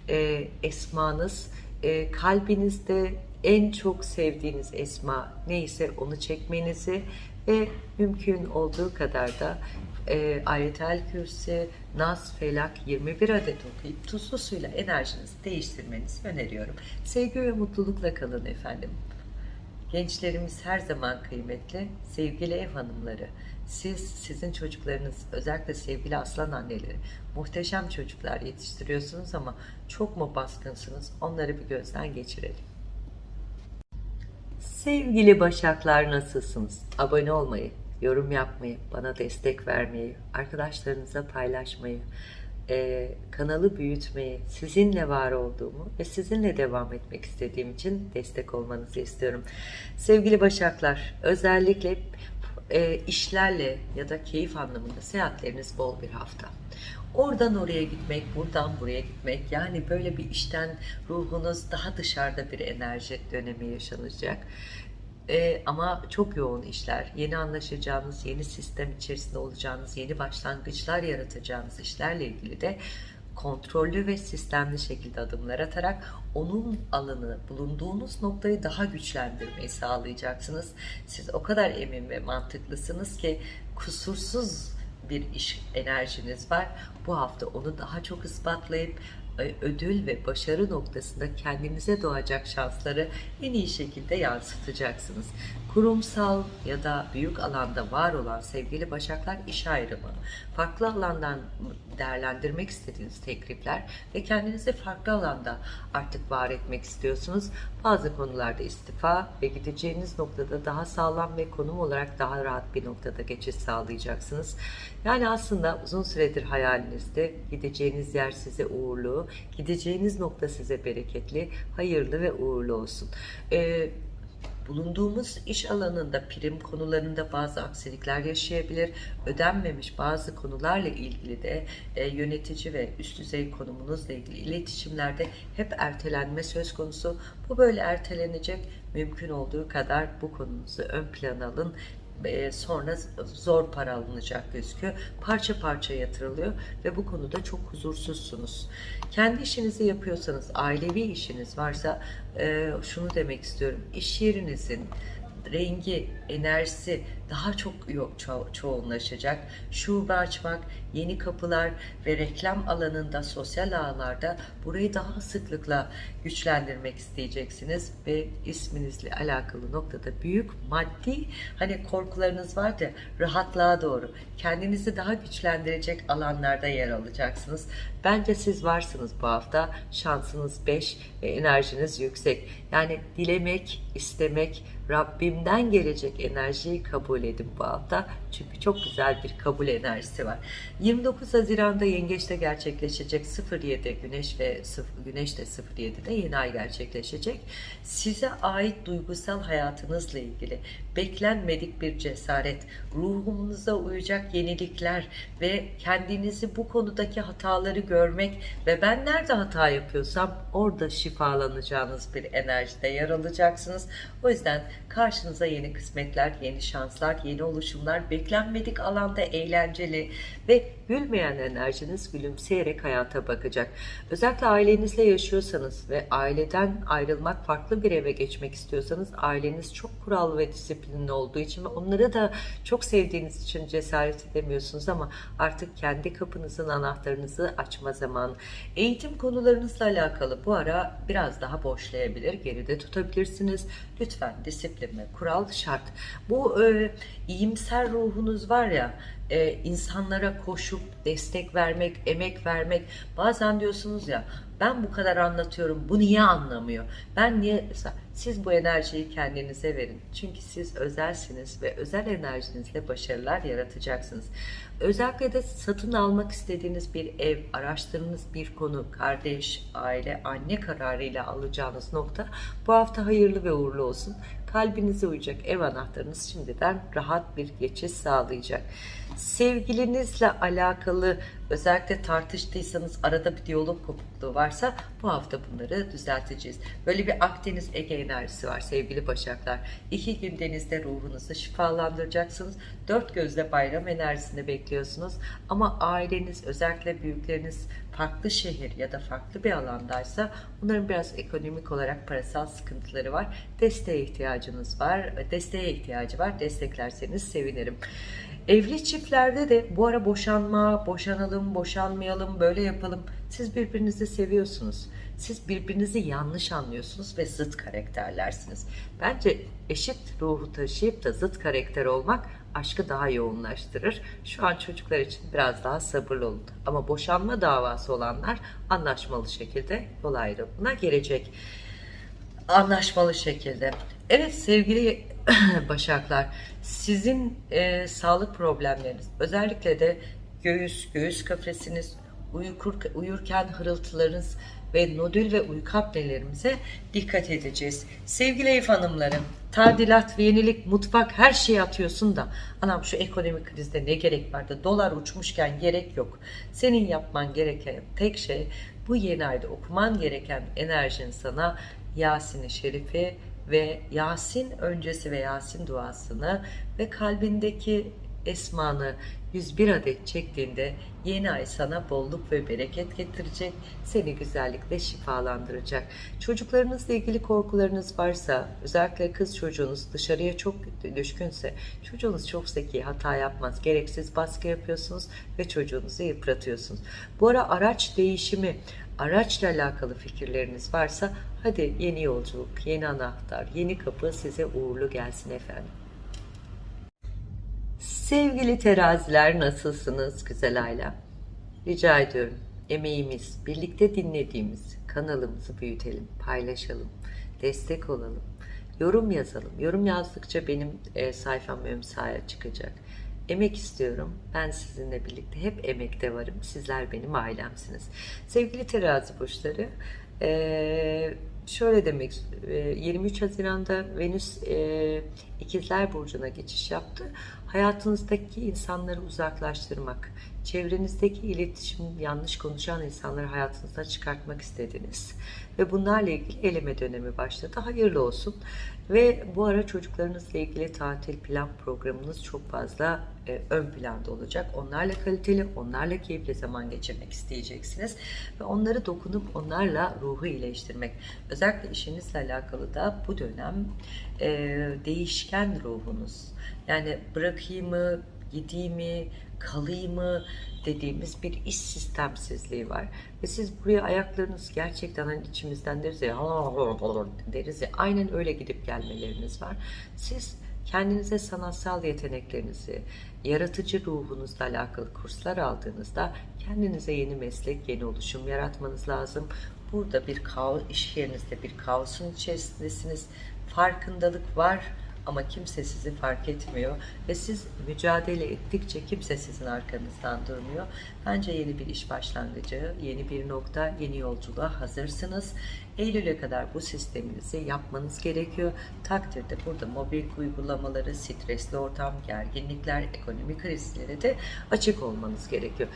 e, esmanız e, kalbinizde en çok sevdiğiniz esma neyse onu çekmenizi ve mümkün olduğu kadar da e, Ayetel Kürsi, Nas, Felak 21 adet okuyup tuzlu suyla enerjinizi değiştirmenizi öneriyorum. Sevgi ve mutlulukla kalın efendim. Gençlerimiz her zaman kıymetli. Sevgili ev hanımları, siz, sizin çocuklarınız, özellikle sevgili aslan anneleri, muhteşem çocuklar yetiştiriyorsunuz ama çok mu baskınsınız? Onları bir gözden geçirelim. Sevgili Başaklar nasılsınız? Abone olmayı, yorum yapmayı, bana destek vermeyi, arkadaşlarınıza paylaşmayı, e, kanalı büyütmeyi, sizinle var olduğumu ve sizinle devam etmek istediğim için destek olmanızı istiyorum. Sevgili Başaklar, özellikle e, işlerle ya da keyif anlamında seyahatleriniz bol bir hafta. Oradan oraya gitmek, buradan buraya gitmek yani böyle bir işten ruhunuz daha dışarıda bir enerji dönemi yaşanacak. Ee, ama çok yoğun işler, yeni anlaşacağınız, yeni sistem içerisinde olacağınız, yeni başlangıçlar yaratacağınız işlerle ilgili de kontrollü ve sistemli şekilde adımlar atarak onun alanı, bulunduğunuz noktayı daha güçlendirmeyi sağlayacaksınız. Siz o kadar emin ve mantıklısınız ki kusursuz bir iş enerjiniz var. Bu hafta onu daha çok ispatlayıp e, ödül ve başarı noktasında kendinize doğacak şansları en iyi şekilde yansıtacaksınız. Kurumsal ya da büyük alanda var olan sevgili başaklar iş ayrımı, farklı alandan değerlendirmek istediğiniz teklifler ve kendinizi farklı alanda artık var etmek istiyorsunuz. Bazı konularda istifa ve gideceğiniz noktada daha sağlam ve konum olarak daha rahat bir noktada geçiş sağlayacaksınız. Yani aslında uzun süredir hayalinizde gideceğiniz yer size uğurlu, gideceğiniz nokta size bereketli, hayırlı ve uğurlu olsun. Ee, bulunduğumuz iş alanında prim konularında bazı aksilikler yaşayabilir. Ödenmemiş bazı konularla ilgili de e, yönetici ve üst düzey konumunuzla ilgili iletişimlerde hep ertelenme söz konusu. Bu böyle ertelenecek. Mümkün olduğu kadar bu konunuzu ön plana alın sonra zor para alınacak gözüküyor. Parça parça yatırılıyor ve bu konuda çok huzursuzsunuz. Kendi işinizi yapıyorsanız, ailevi işiniz varsa e, şunu demek istiyorum. İş yerinizin rengi, enerjisi daha çok ço çoğunlaşacak. Şube açmak, yeni kapılar ve reklam alanında, sosyal ağlarda burayı daha sıklıkla güçlendirmek isteyeceksiniz ve isminizle alakalı noktada büyük maddi hani korkularınız var da rahatlığa doğru kendinizi daha güçlendirecek alanlarda yer alacaksınız. Bence siz varsınız bu hafta. Şansınız 5 ve enerjiniz yüksek. Yani dilemek, istemek, Rabbimden gelecek enerjiyi kabul edin bu hafta. Çünkü çok güzel bir kabul enerjisi var. 29 Haziran'da Yengeç'te gerçekleşecek 07 Güneş ve 0, Güneş de 07'de yeni ay gerçekleşecek. Size ait duygusal hayatınızla ilgili beklenmedik bir cesaret, ruhumuza uyacak yenilikler ve kendinizi bu konudaki hataları görmek ve ben nerede hata yapıyorsam orada şifalanacağınız bir enerjide yer alacaksınız. O yüzden karşınıza yeni kısmetler, yeni şanslar, yeni oluşumlar, beklenmedik alanda eğlenceli ve gülmeyen enerjiniz gülümseyerek hayata bakacak. Özellikle ailenizle yaşıyorsanız ve aileden ayrılmak, farklı bir eve geçmek istiyorsanız aileniz çok kural ve disiplinli olduğu için ve onları da çok sevdiğiniz için cesaret edemiyorsunuz ama artık kendi kapınızın anahtarınızı açma zamanı. Eğitim konularınızla alakalı bu ara biraz daha boşlayabilir, geride tutabilirsiniz. Lütfen disiplin ve kural şart. Bu e, iyimser ruhunuz var ya e, insanlara koşup destek vermek, emek vermek. Bazen diyorsunuz ya ben bu kadar anlatıyorum bu niye anlamıyor? Ben niye siz bu enerjiyi kendinize verin. Çünkü siz özelsiniz ve özel enerjinizle başarılar yaratacaksınız. Özellikle de satın almak istediğiniz bir ev, araştırdığınız bir konu, kardeş, aile, anne kararıyla alacağınız nokta bu hafta hayırlı ve uğurlu olsun. Kalbinize uyacak ev anahtarınız şimdiden rahat bir geçiş sağlayacak. Sevgilinizle alakalı özellikle tartıştıysanız arada bir diyalog kopukluğu varsa bu hafta bunları düzelteceğiz. Böyle bir Akdeniz Ege enerjisi var sevgili Başaklar. İki gün denizde ruhunuzu şifalandıracaksınız. Dört gözle bayram enerjisini bekliyorsunuz. Ama aileniz özellikle büyükleriniz farklı şehir ya da farklı bir alandaysa onların biraz ekonomik olarak parasal sıkıntıları var. Desteğe ihtiyacınız var. Desteğe ihtiyacı var. Desteklerseniz sevinirim. Evli çiftlerde de bu ara boşanma, boşanalım, boşanmayalım, böyle yapalım. Siz birbirinizi seviyorsunuz. Siz birbirinizi yanlış anlıyorsunuz ve zıt karakterlersiniz. Bence eşit ruhu taşıyıp da zıt karakter olmak aşkı daha yoğunlaştırır. Şu an çocuklar için biraz daha sabırlı olun. Ama boşanma davası olanlar anlaşmalı şekilde yol ayrımına gelecek. Anlaşmalı şekilde. Evet sevgili Başaklar, sizin e, sağlık problemleriniz, özellikle de göğüs, göğüs kafesiniz, uykur, uyurken hırıltılarınız ve nodül ve uyku apnelerimize dikkat edeceğiz. Sevgili ev hanımlarım, tadilat yenilik, mutfak her şeyi atıyorsun da anam şu ekonomik krizde ne gerek vardı? Dolar uçmuşken gerek yok. Senin yapman gereken tek şey bu yeni ayda okuman gereken enerjin sana Yasin-i Şerif'i ve Yasin öncesi ve Yasin duasını ve kalbindeki esmanı 101 adet çektiğinde yeni ay sana bolluk ve bereket getirecek, seni güzellikle şifalandıracak. Çocuklarınızla ilgili korkularınız varsa, özellikle kız çocuğunuz dışarıya çok düşkünse, çocuğunuz çok zeki, hata yapmaz, gereksiz baskı yapıyorsunuz ve çocuğunuzu yıpratıyorsunuz. Bu ara araç değişimi, araçla alakalı fikirleriniz varsa hadi yeni yolculuk, yeni anahtar, yeni kapı size uğurlu gelsin efendim. Sevgili teraziler nasılsınız güzel ailem? Rica ediyorum emeğimiz, birlikte dinlediğimiz kanalımızı büyütelim, paylaşalım, destek olalım, yorum yazalım. Yorum yazdıkça benim e, sayfam ön sahaya çıkacak. Emek istiyorum. Ben sizinle birlikte hep emekte varım. Sizler benim ailemsiniz. Sevgili terazi burçları, e, şöyle demek, e, 23 Haziran'da Venüs e, İkizler Burcu'na geçiş yaptı. Hayatınızdaki insanları uzaklaştırmak, çevrenizdeki iletişim, yanlış konuşan insanları hayatınızdan çıkartmak istediniz. Ve bunlarla ilgili eleme dönemi başladı. Hayırlı olsun. Ve bu ara çocuklarınızla ilgili tatil plan programınız çok fazla e, ön planda olacak. Onlarla kaliteli, onlarla keyifli zaman geçirmek isteyeceksiniz. Ve onları dokunup onlarla ruhu iyileştirmek. Özellikle işinizle alakalı da bu dönem e, değişken ruhunuz. Yani bırakayım mı, gideyim mi, kalayım mı dediğimiz bir iş sistemsizliği var. Ve siz buraya ayaklarınız gerçekten hani içimizden deriz ya, deriz ya aynen öyle gidip gelmeleriniz var. Siz kendinize sanatsal yeteneklerinizi, yaratıcı ruhunuzla alakalı kurslar aldığınızda kendinize yeni meslek, yeni oluşum yaratmanız lazım. Burada bir kaos, iş yerinizde bir kaosun içerisindesiniz. Farkındalık var ama kimse sizi fark etmiyor ve siz mücadele ettikçe kimse sizin arkanızdan durmuyor. Bence yeni bir iş başlangıcı, yeni bir nokta, yeni yolculuğa hazırsınız. Eylül'e kadar bu sisteminizi yapmanız gerekiyor. Takdirde burada mobil uygulamaları, stresli ortam, gerginlikler, ekonomik krizlere de açık olmanız gerekiyor.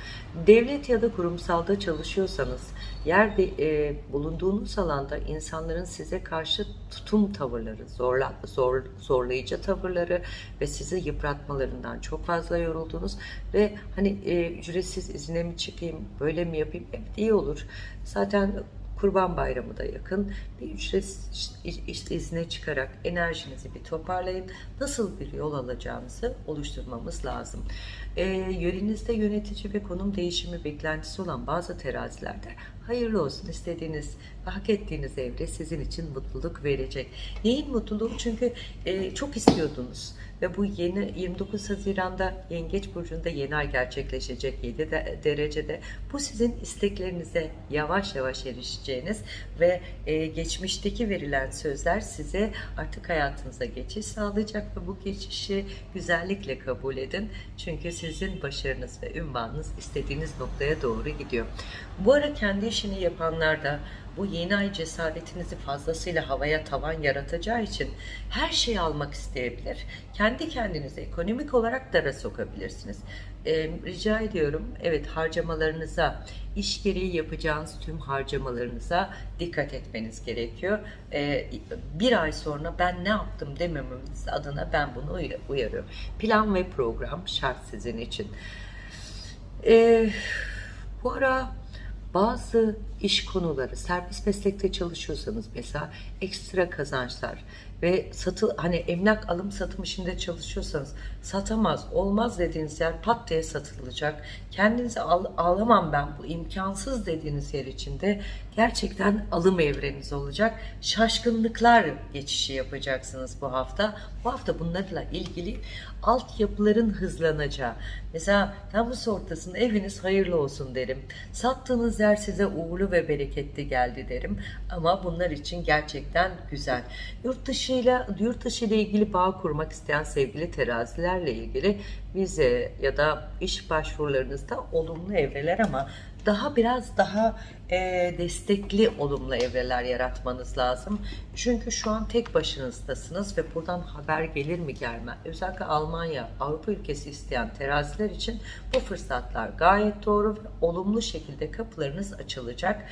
Devlet ya da kurumsalda çalışıyorsanız, yerde e, bulunduğunuz alanda insanların size karşı tutum tavırları, zorla, zor, zorlayıcı tavırları ve sizi yıpratmalarından çok fazla yoruldunuz ve hani e, ücretsiz izine mi çıkayım, böyle mi yapayım? Evet iyi olur. Zaten Kurban Bayramı da yakın. Bir ücretsiz izne çıkarak enerjinizi bir toparlayın. Nasıl bir yol alacağımızı oluşturmamız lazım. E, yörenizde yönetici ve konum değişimi beklentisi olan bazı terazilerde Hayırlı olsun istediğiniz ve hak ettiğiniz evre sizin için mutluluk verecek. Neyin mutluluğu? Çünkü e, çok istiyordunuz ve bu yeni 29 Haziran'da Yengeç Burcu'nda yeni ay gerçekleşecek 7 de, derecede. Bu sizin isteklerinize yavaş yavaş erişeceğiniz ve e, geçmişteki verilen sözler size artık hayatınıza geçiş sağlayacak ve bu geçişi güzellikle kabul edin. Çünkü sizin başarınız ve ünvanınız istediğiniz noktaya doğru gidiyor. Bu ara kendi işini yapanlar da bu yeni ay cesaretinizi fazlasıyla havaya tavan yaratacağı için her şeyi almak isteyebilir. Kendi kendinize ekonomik olarak dara sokabilirsiniz. Ee, rica ediyorum evet harcamalarınıza, iş gereği yapacağınız tüm harcamalarınıza dikkat etmeniz gerekiyor. Ee, bir ay sonra ben ne yaptım demememiz adına ben bunu uyarıyorum. Plan ve program şart sizin için. Ee, bu ara bazı iş konuları, serbest meslekte çalışıyorsanız mesela ekstra kazançlar ve satı hani emlak alım satım işinde çalışıyorsanız satamaz, olmaz dediğiniz yer pat diye satılacak. Kendinize al, alamam ben bu imkansız dediğiniz yer içinde gerçekten alım evreniz olacak. Şaşkınlıklar geçişi yapacaksınız bu hafta. Bu hafta bunlarla ilgili altyapıların hızlanacağı. Mesela Temmuz ortasında eviniz hayırlı olsun derim. Sattığınız yer size uğurlu ve bereketli geldi derim. Ama bunlar için gerçekten güzel. Yurt dışıyla yurt dışı ile ilgili bağ kurmak isteyen sevgili terazilerle ilgili vize ya da iş başvurularınızda olumlu evreler ama daha biraz daha e, destekli olumlu evreler yaratmanız lazım. Çünkü şu an tek başınızdasınız ve buradan haber gelir mi gelmez. Özellikle Almanya, Avrupa ülkesi isteyen teraziler için bu fırsatlar gayet doğru ve olumlu şekilde kapılarınız açılacak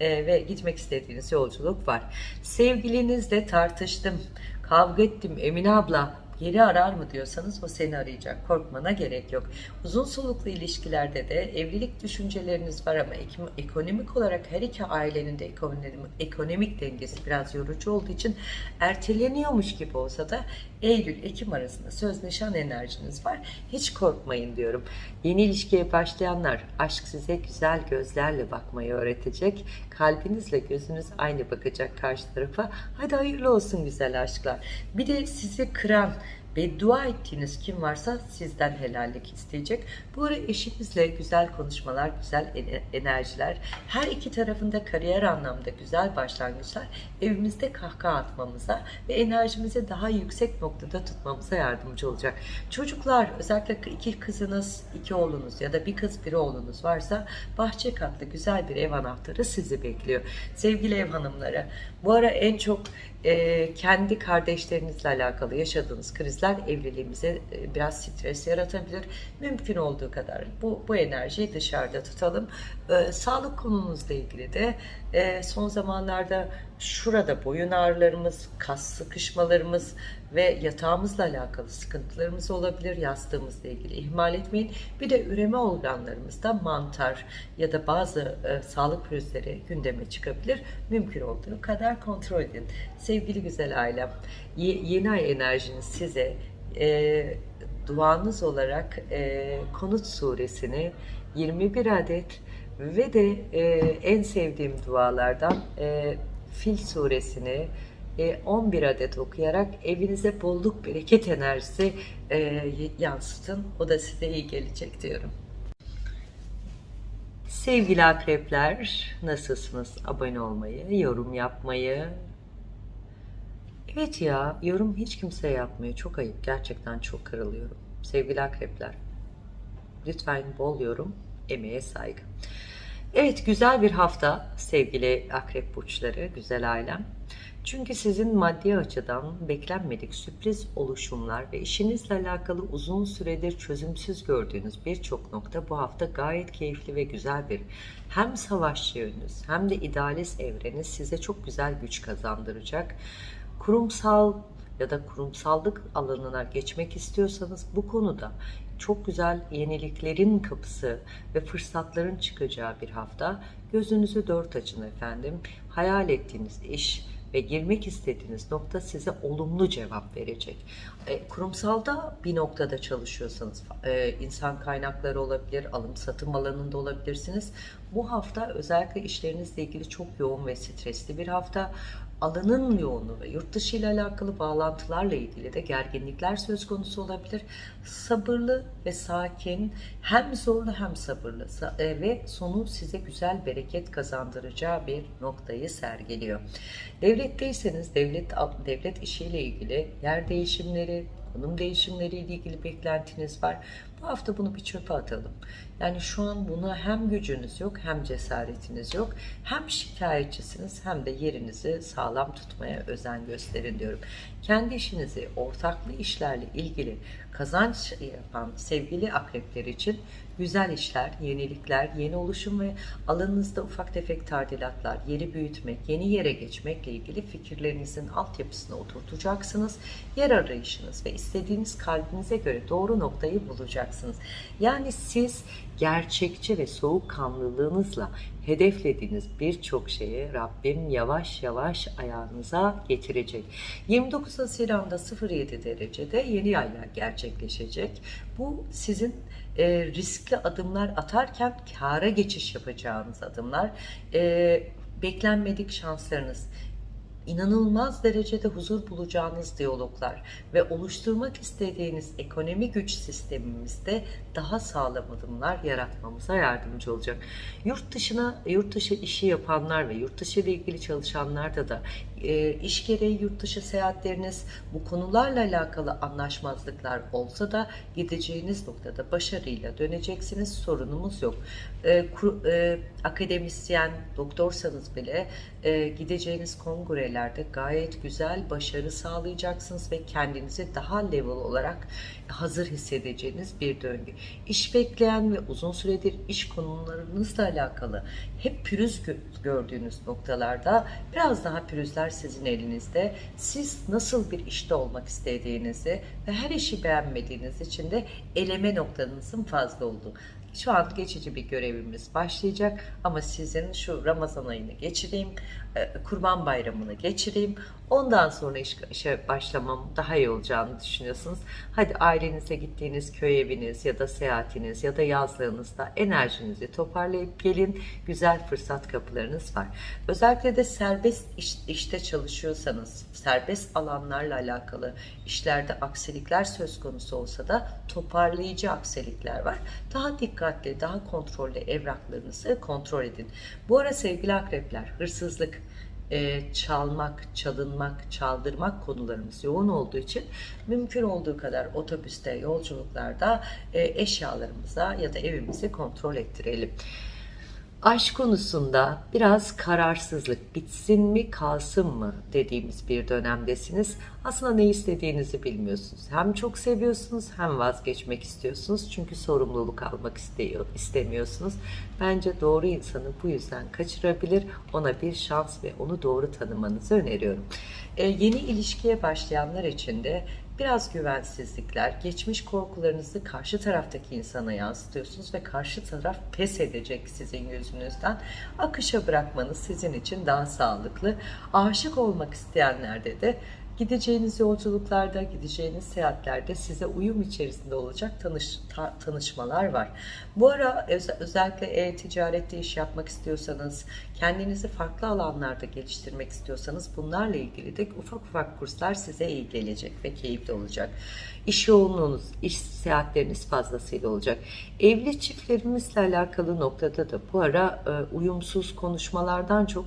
e, ve gitmek istediğiniz yolculuk var. Sevgilinizle tartıştım, kavga ettim Emine abla geri arar mı diyorsanız o seni arayacak. Korkmana gerek yok. Uzun soluklu ilişkilerde de evlilik düşünceleriniz var ama ekonomik olarak her iki ailenin de ekonomik, ekonomik dengesi biraz yorucu olduğu için erteleniyormuş gibi olsa da Eylül-Ekim arasında söz nişan enerjiniz var. Hiç korkmayın diyorum. Yeni ilişkiye başlayanlar aşk size güzel gözlerle bakmayı öğretecek. Kalbinizle gözünüz aynı bakacak karşı tarafa. Hadi hayırlı olsun güzel aşklar. Bir de sizi kıran, beddua ettiğiniz kim varsa sizden helallik isteyecek. Bu ara eşinizle güzel konuşmalar, güzel enerjiler, her iki tarafında kariyer anlamda güzel başlangıçlar evimizde kahkaha atmamıza ve enerjimizi daha yüksek noktada tutmamıza yardımcı olacak. Çocuklar özellikle iki kızınız, iki oğlunuz ya da bir kız bir oğlunuz varsa bahçe katlı güzel bir ev anahtarı sizi bekliyor. Sevgili ev hanımları bu ara en çok e, kendi kardeşlerinizle alakalı yaşadığınız krizler evliliğimize e, biraz stres yaratabilir. Mümkün olduğu kadar bu, bu enerjiyi dışarıda tutalım. E, sağlık konumuzla ilgili de e, son zamanlarda şurada boyun ağrılarımız, kas sıkışmalarımız ve yatağımızla alakalı sıkıntılarımız olabilir. Yastığımızla ilgili ihmal etmeyin. Bir de üreme organlarımızda mantar ya da bazı e, sağlık pürüzleri gündeme çıkabilir. Mümkün olduğu kadar kontrol edin. Sevgili güzel ailem, ye, yeni ay enerjiniz size e, duanız olarak e, Konut suresini 21 adet ve de e, en sevdiğim dualardan e, Fil suresini 11 e, adet okuyarak evinize bolluk bereket enerjisi e, yansıtın. O da size iyi gelecek diyorum. Sevgili akrepler nasılsınız? Abone olmayı, yorum yapmayı. Evet ya yorum hiç kimse yapmıyor. Çok ayıp. Gerçekten çok kırılıyorum. Sevgili akrepler. Lütfen bol yorum, emeğe saygı. Evet güzel bir hafta sevgili akrep burçları, güzel ailem. Çünkü sizin maddi açıdan beklenmedik sürpriz oluşumlar ve işinizle alakalı uzun süredir çözümsüz gördüğünüz birçok nokta bu hafta gayet keyifli ve güzel bir hem savaşçı yönünüz hem de idealist evreniz size çok güzel güç kazandıracak. Kurumsal ya da kurumsallık alanına geçmek istiyorsanız bu konuda çok güzel yeniliklerin kapısı ve fırsatların çıkacağı bir hafta. Gözünüzü dört açın efendim. Hayal ettiğiniz iş ve girmek istediğiniz nokta size olumlu cevap verecek. E, kurumsalda bir noktada çalışıyorsanız, e, insan kaynakları olabilir, alım satım alanında olabilirsiniz. Bu hafta özellikle işlerinizle ilgili çok yoğun ve stresli bir hafta alanın yoğunluğu ve yurt dışı ile alakalı bağlantılarla ilgili de gerginlikler söz konusu olabilir. Sabırlı ve sakin, hem zorlu hem sabırlı e, ve sonu size güzel bereket kazandıracağı bir noktayı sergiliyor. Devletteyseniz devlet devlet işiyle ilgili yer değişimleri, konum değişimleriyle ilgili beklentiniz var. Bu hafta bunu bir çöpe atalım. Yani şu an buna hem gücünüz yok hem cesaretiniz yok. Hem şikayetçisiniz hem de yerinizi sağlam tutmaya özen gösterin diyorum. Kendi işinizi ortaklı işlerle ilgili kazanç yapan sevgili akrepler için güzel işler, yenilikler, yeni oluşum ve alanınızda ufak tefek tadilatlar, yeri büyütmek, yeni yere geçmekle ilgili fikirlerinizin altyapısına oturtacaksınız. Yer arayışınız ve istediğiniz kalbinize göre doğru noktayı bulacaksınız. Yani siz gerçekçi ve soğukkanlılığınızla hedeflediğiniz birçok şeyi Rabbim yavaş yavaş ayağınıza getirecek. 29 Haziran'da 07 derecede yeni aylar gerçekleşecek. Bu sizin e, riskli adımlar atarken kâra geçiş yapacağınız adımlar. E, beklenmedik şanslarınız, inanılmaz derecede huzur bulacağınız diyaloglar ve oluşturmak istediğiniz ekonomi güç sistemimizde daha sağlam adımlar yaratmamıza yardımcı olacak. Yurt dışına, yurt dışı işi yapanlar ve yurt dışı ile ilgili çalışanlarda da e, iş gereği yurt dışı seyahatleriniz bu konularla alakalı anlaşmazlıklar olsa da gideceğiniz noktada başarıyla döneceksiniz. Sorunumuz yok. E, kur, e, akademisyen, doktorsanız bile e, gideceğiniz kongrelerde gayet güzel başarı sağlayacaksınız ve kendinizi daha level olarak hazır hissedeceğiniz bir döngü. İş bekleyen ve uzun süredir iş konularınızla alakalı hep pürüz gördüğünüz noktalarda biraz daha pürüzler sizin elinizde. Siz nasıl bir işte olmak istediğinizi ve her işi beğenmediğiniz için de eleme noktanızın fazla olduğu. Şu an geçici bir görevimiz başlayacak ama sizin şu Ramazan ayını geçireyim, e, Kurban Bayramını geçireyim. Ondan sonra iş, işe başlamam daha iyi olacağını düşünüyorsunuz. Hadi ailenize gittiğiniz köy eviniz ya da seyahatiniz ya da yazlığınızda enerjinizi toparlayıp gelin. Güzel fırsat kapılarınız var. Özellikle de serbest iş, işte çalışıyorsanız, serbest alanlarla alakalı işlerde aksilikler söz konusu olsa da toparlayıcı aksilikler var. Daha dikkatli, daha kontrollü evraklarınızı kontrol edin. Bu ara sevgili akrepler, hırsızlık, e, çalmak, çalınmak, çaldırmak konularımız yoğun olduğu için mümkün olduğu kadar otobüste, yolculuklarda e, eşyalarımıza ya da evimizi kontrol ettirelim. Aşk konusunda biraz kararsızlık, bitsin mi kalsın mı dediğimiz bir dönemdesiniz. Aslında ne istediğinizi bilmiyorsunuz. Hem çok seviyorsunuz hem vazgeçmek istiyorsunuz. Çünkü sorumluluk almak istiyor, istemiyorsunuz. Bence doğru insanı bu yüzden kaçırabilir. Ona bir şans ve onu doğru tanımanızı öneriyorum. Ee, yeni ilişkiye başlayanlar için de biraz güvensizlikler, geçmiş korkularınızı karşı taraftaki insana yansıtıyorsunuz ve karşı taraf pes edecek sizin yüzünüzden. Akışa bırakmanız sizin için daha sağlıklı. Aşık olmak isteyenlerde de Gideceğiniz yolculuklarda, gideceğiniz seyahatlerde size uyum içerisinde olacak tanış, ta, tanışmalar var. Bu ara öz, özellikle e-ticarette iş yapmak istiyorsanız, kendinizi farklı alanlarda geliştirmek istiyorsanız bunlarla ilgili de ufak ufak kurslar size iyi gelecek ve keyifli olacak. İş yoğunluğunuz, iş seyahatleriniz fazlasıyla olacak. Evli çiftlerimizle alakalı noktada da bu ara e, uyumsuz konuşmalardan çok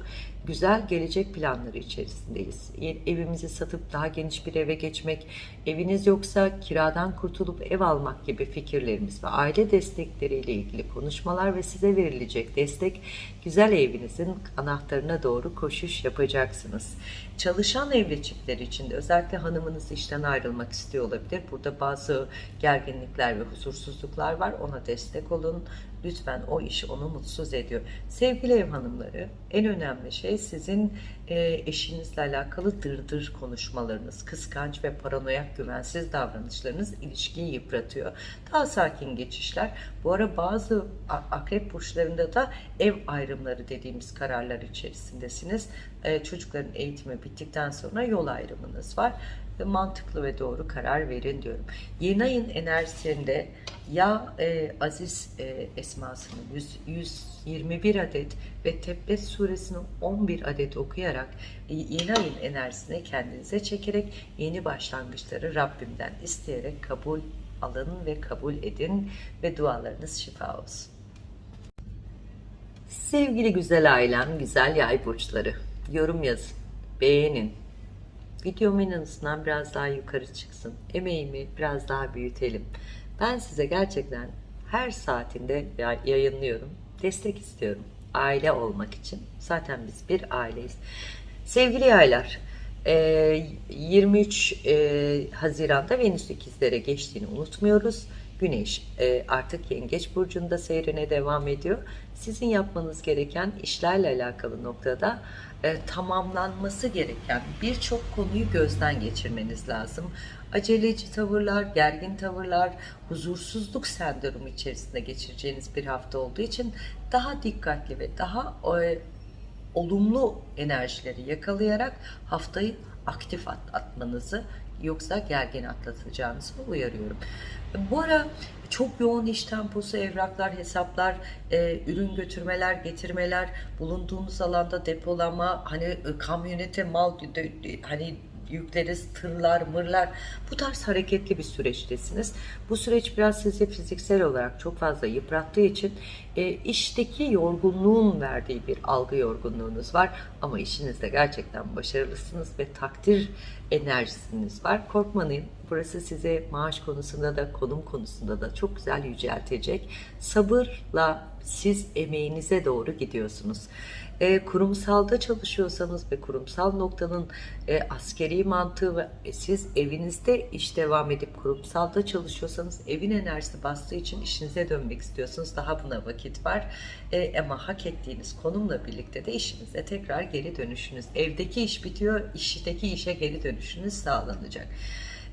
güzel gelecek planları içerisindeyiz. Evimizi satıp daha geniş bir eve geçmek, eviniz yoksa kiradan kurtulup ev almak gibi fikirlerimiz ve aile destekleriyle ilgili konuşmalar ve size verilecek destek güzel evinizin anahtarına doğru koşuş yapacaksınız. Çalışan evli çiftler için de özellikle hanımınız işten ayrılmak istiyor olabilir. Burada bazı gerginlikler ve huzursuzluklar var. Ona destek olun. lütfen o iş onu mutsuz ediyor. Sevgili ev hanımları en önemli şey sizin e, eşinizle alakalı dırdır konuşmalarınız, kıskanç ve paranoyak güvensiz davranışlarınız ilişkiyi yıpratıyor. Daha sakin geçişler. Bu ara bazı akrep burçlarında da ev ayrımları dediğimiz kararlar içerisindesiniz. E, çocukların eğitimi bittikten sonra yol ayrımınız var. Ve mantıklı ve doğru karar verin diyorum. Yeni ayın enerjisinde ya e, Aziz e, esmasını 100, 121 adet ve Tebbet suresini 11 adet okuyarak e, yeni ayın enerjisini kendinize çekerek yeni başlangıçları Rabbimden isteyerek kabul alın ve kabul edin ve dualarınız şifa olsun. Sevgili güzel ailem, güzel yay burçları, yorum yazın, beğenin. Videomun en azından biraz daha yukarı çıksın. Emeğimi biraz daha büyütelim. Ben size gerçekten her saatinde ya- yayınlıyorum. Destek istiyorum. Aile olmak için. Zaten biz bir aileyiz. Sevgili yaylar, e, 23 e, Haziran'da Venüs ikizlere geçtiğini unutmuyoruz. Güneş e, artık Yengeç Burcu'nda seyrine devam ediyor. Sizin yapmanız gereken işlerle alakalı noktada e, tamamlanması gereken birçok konuyu gözden geçirmeniz lazım. Aceleci tavırlar, gergin tavırlar, huzursuzluk sendromu içerisinde geçireceğiniz bir hafta olduğu için daha dikkatli ve daha e, olumlu enerjileri yakalayarak haftayı aktif atlatmanızı yoksa gergin atlatacağınızı uyarıyorum. Bu ara çok yoğun iş temposu, evraklar, hesaplar, e, ürün götürmeler, getirmeler, bulunduğunuz alanda depolama, hani e, kamyonete mal de- de- hani yükleriz, tırlar, mırlar. Bu tarz hareketli bir süreçtesiniz. Bu süreç biraz sizi fiziksel olarak çok fazla yıprattığı için e, işteki yorgunluğun verdiği bir algı yorgunluğunuz var. Ama işinizde gerçekten başarılısınız ve takdir enerjisiniz var. Korkmayın. Burası size maaş konusunda da konum konusunda da çok güzel yüceltecek. Sabırla siz emeğinize doğru gidiyorsunuz. E, kurumsalda çalışıyorsanız ve kurumsal noktanın e, askeri mantığı ve e, siz evinizde iş devam edip kurumsalda çalışıyorsanız evin enerjisi bastığı için işinize dönmek istiyorsunuz. Daha buna vakit var. E, ama hak ettiğiniz konumla birlikte de işinize tekrar geri dönüşünüz. Evdeki iş bitiyor, işteki işe geri dönüşünüz sağlanacak.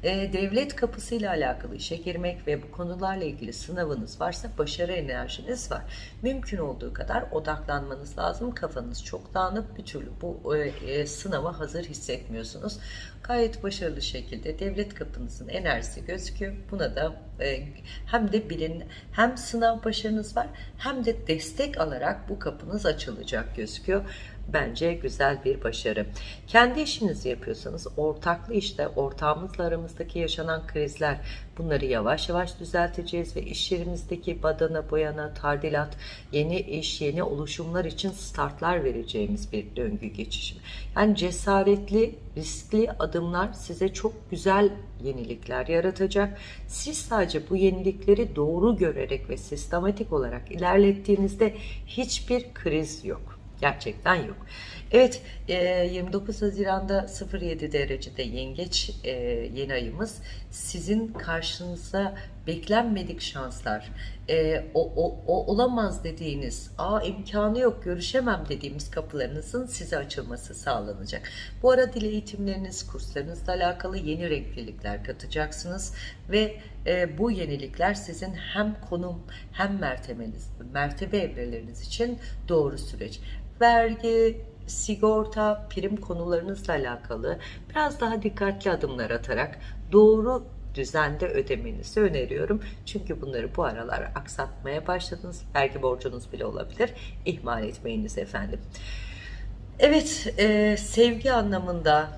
E, devlet kapısıyla alakalı işe girmek ve bu konularla ilgili sınavınız varsa başarı enerjiniz var. Mümkün olduğu kadar odaklanmanız lazım. Kafanız çok dağınık bir türlü bu e, e, sınava hazır hissetmiyorsunuz. Gayet başarılı şekilde devlet kapınızın enerjisi gözüküyor. Buna da e, hem de bilin hem sınav başarınız var hem de destek alarak bu kapınız açılacak gözüküyor bence güzel bir başarı. Kendi işinizi yapıyorsanız ortaklı işte ortağımızla aramızdaki yaşanan krizler bunları yavaş yavaş düzelteceğiz ve iş yerimizdeki badana, boyana, tardilat, yeni iş, yeni oluşumlar için startlar vereceğimiz bir döngü geçişimi. Yani cesaretli, riskli adımlar size çok güzel yenilikler yaratacak. Siz sadece bu yenilikleri doğru görerek ve sistematik olarak ilerlettiğinizde hiçbir kriz yok. Gerçekten yok. Evet 29 Haziran'da 07 derecede yengeç e, yeni ayımız. Sizin karşınıza beklenmedik şanslar. E, o, o, o olamaz dediğiniz aa imkanı yok görüşemem dediğimiz kapılarınızın size açılması sağlanacak. Bu ara dil eğitimleriniz kurslarınızla alakalı yeni renklilikler katacaksınız ve e, bu yenilikler sizin hem konum hem mertebeniz, mertebe evreleriniz için doğru süreç. Vergi, sigorta, prim konularınızla alakalı biraz daha dikkatli adımlar atarak doğru düzende ödemenizi öneriyorum. Çünkü bunları bu aralar aksatmaya başladınız. Vergi borcunuz bile olabilir. İhmal etmeyiniz efendim. Evet, e, sevgi anlamında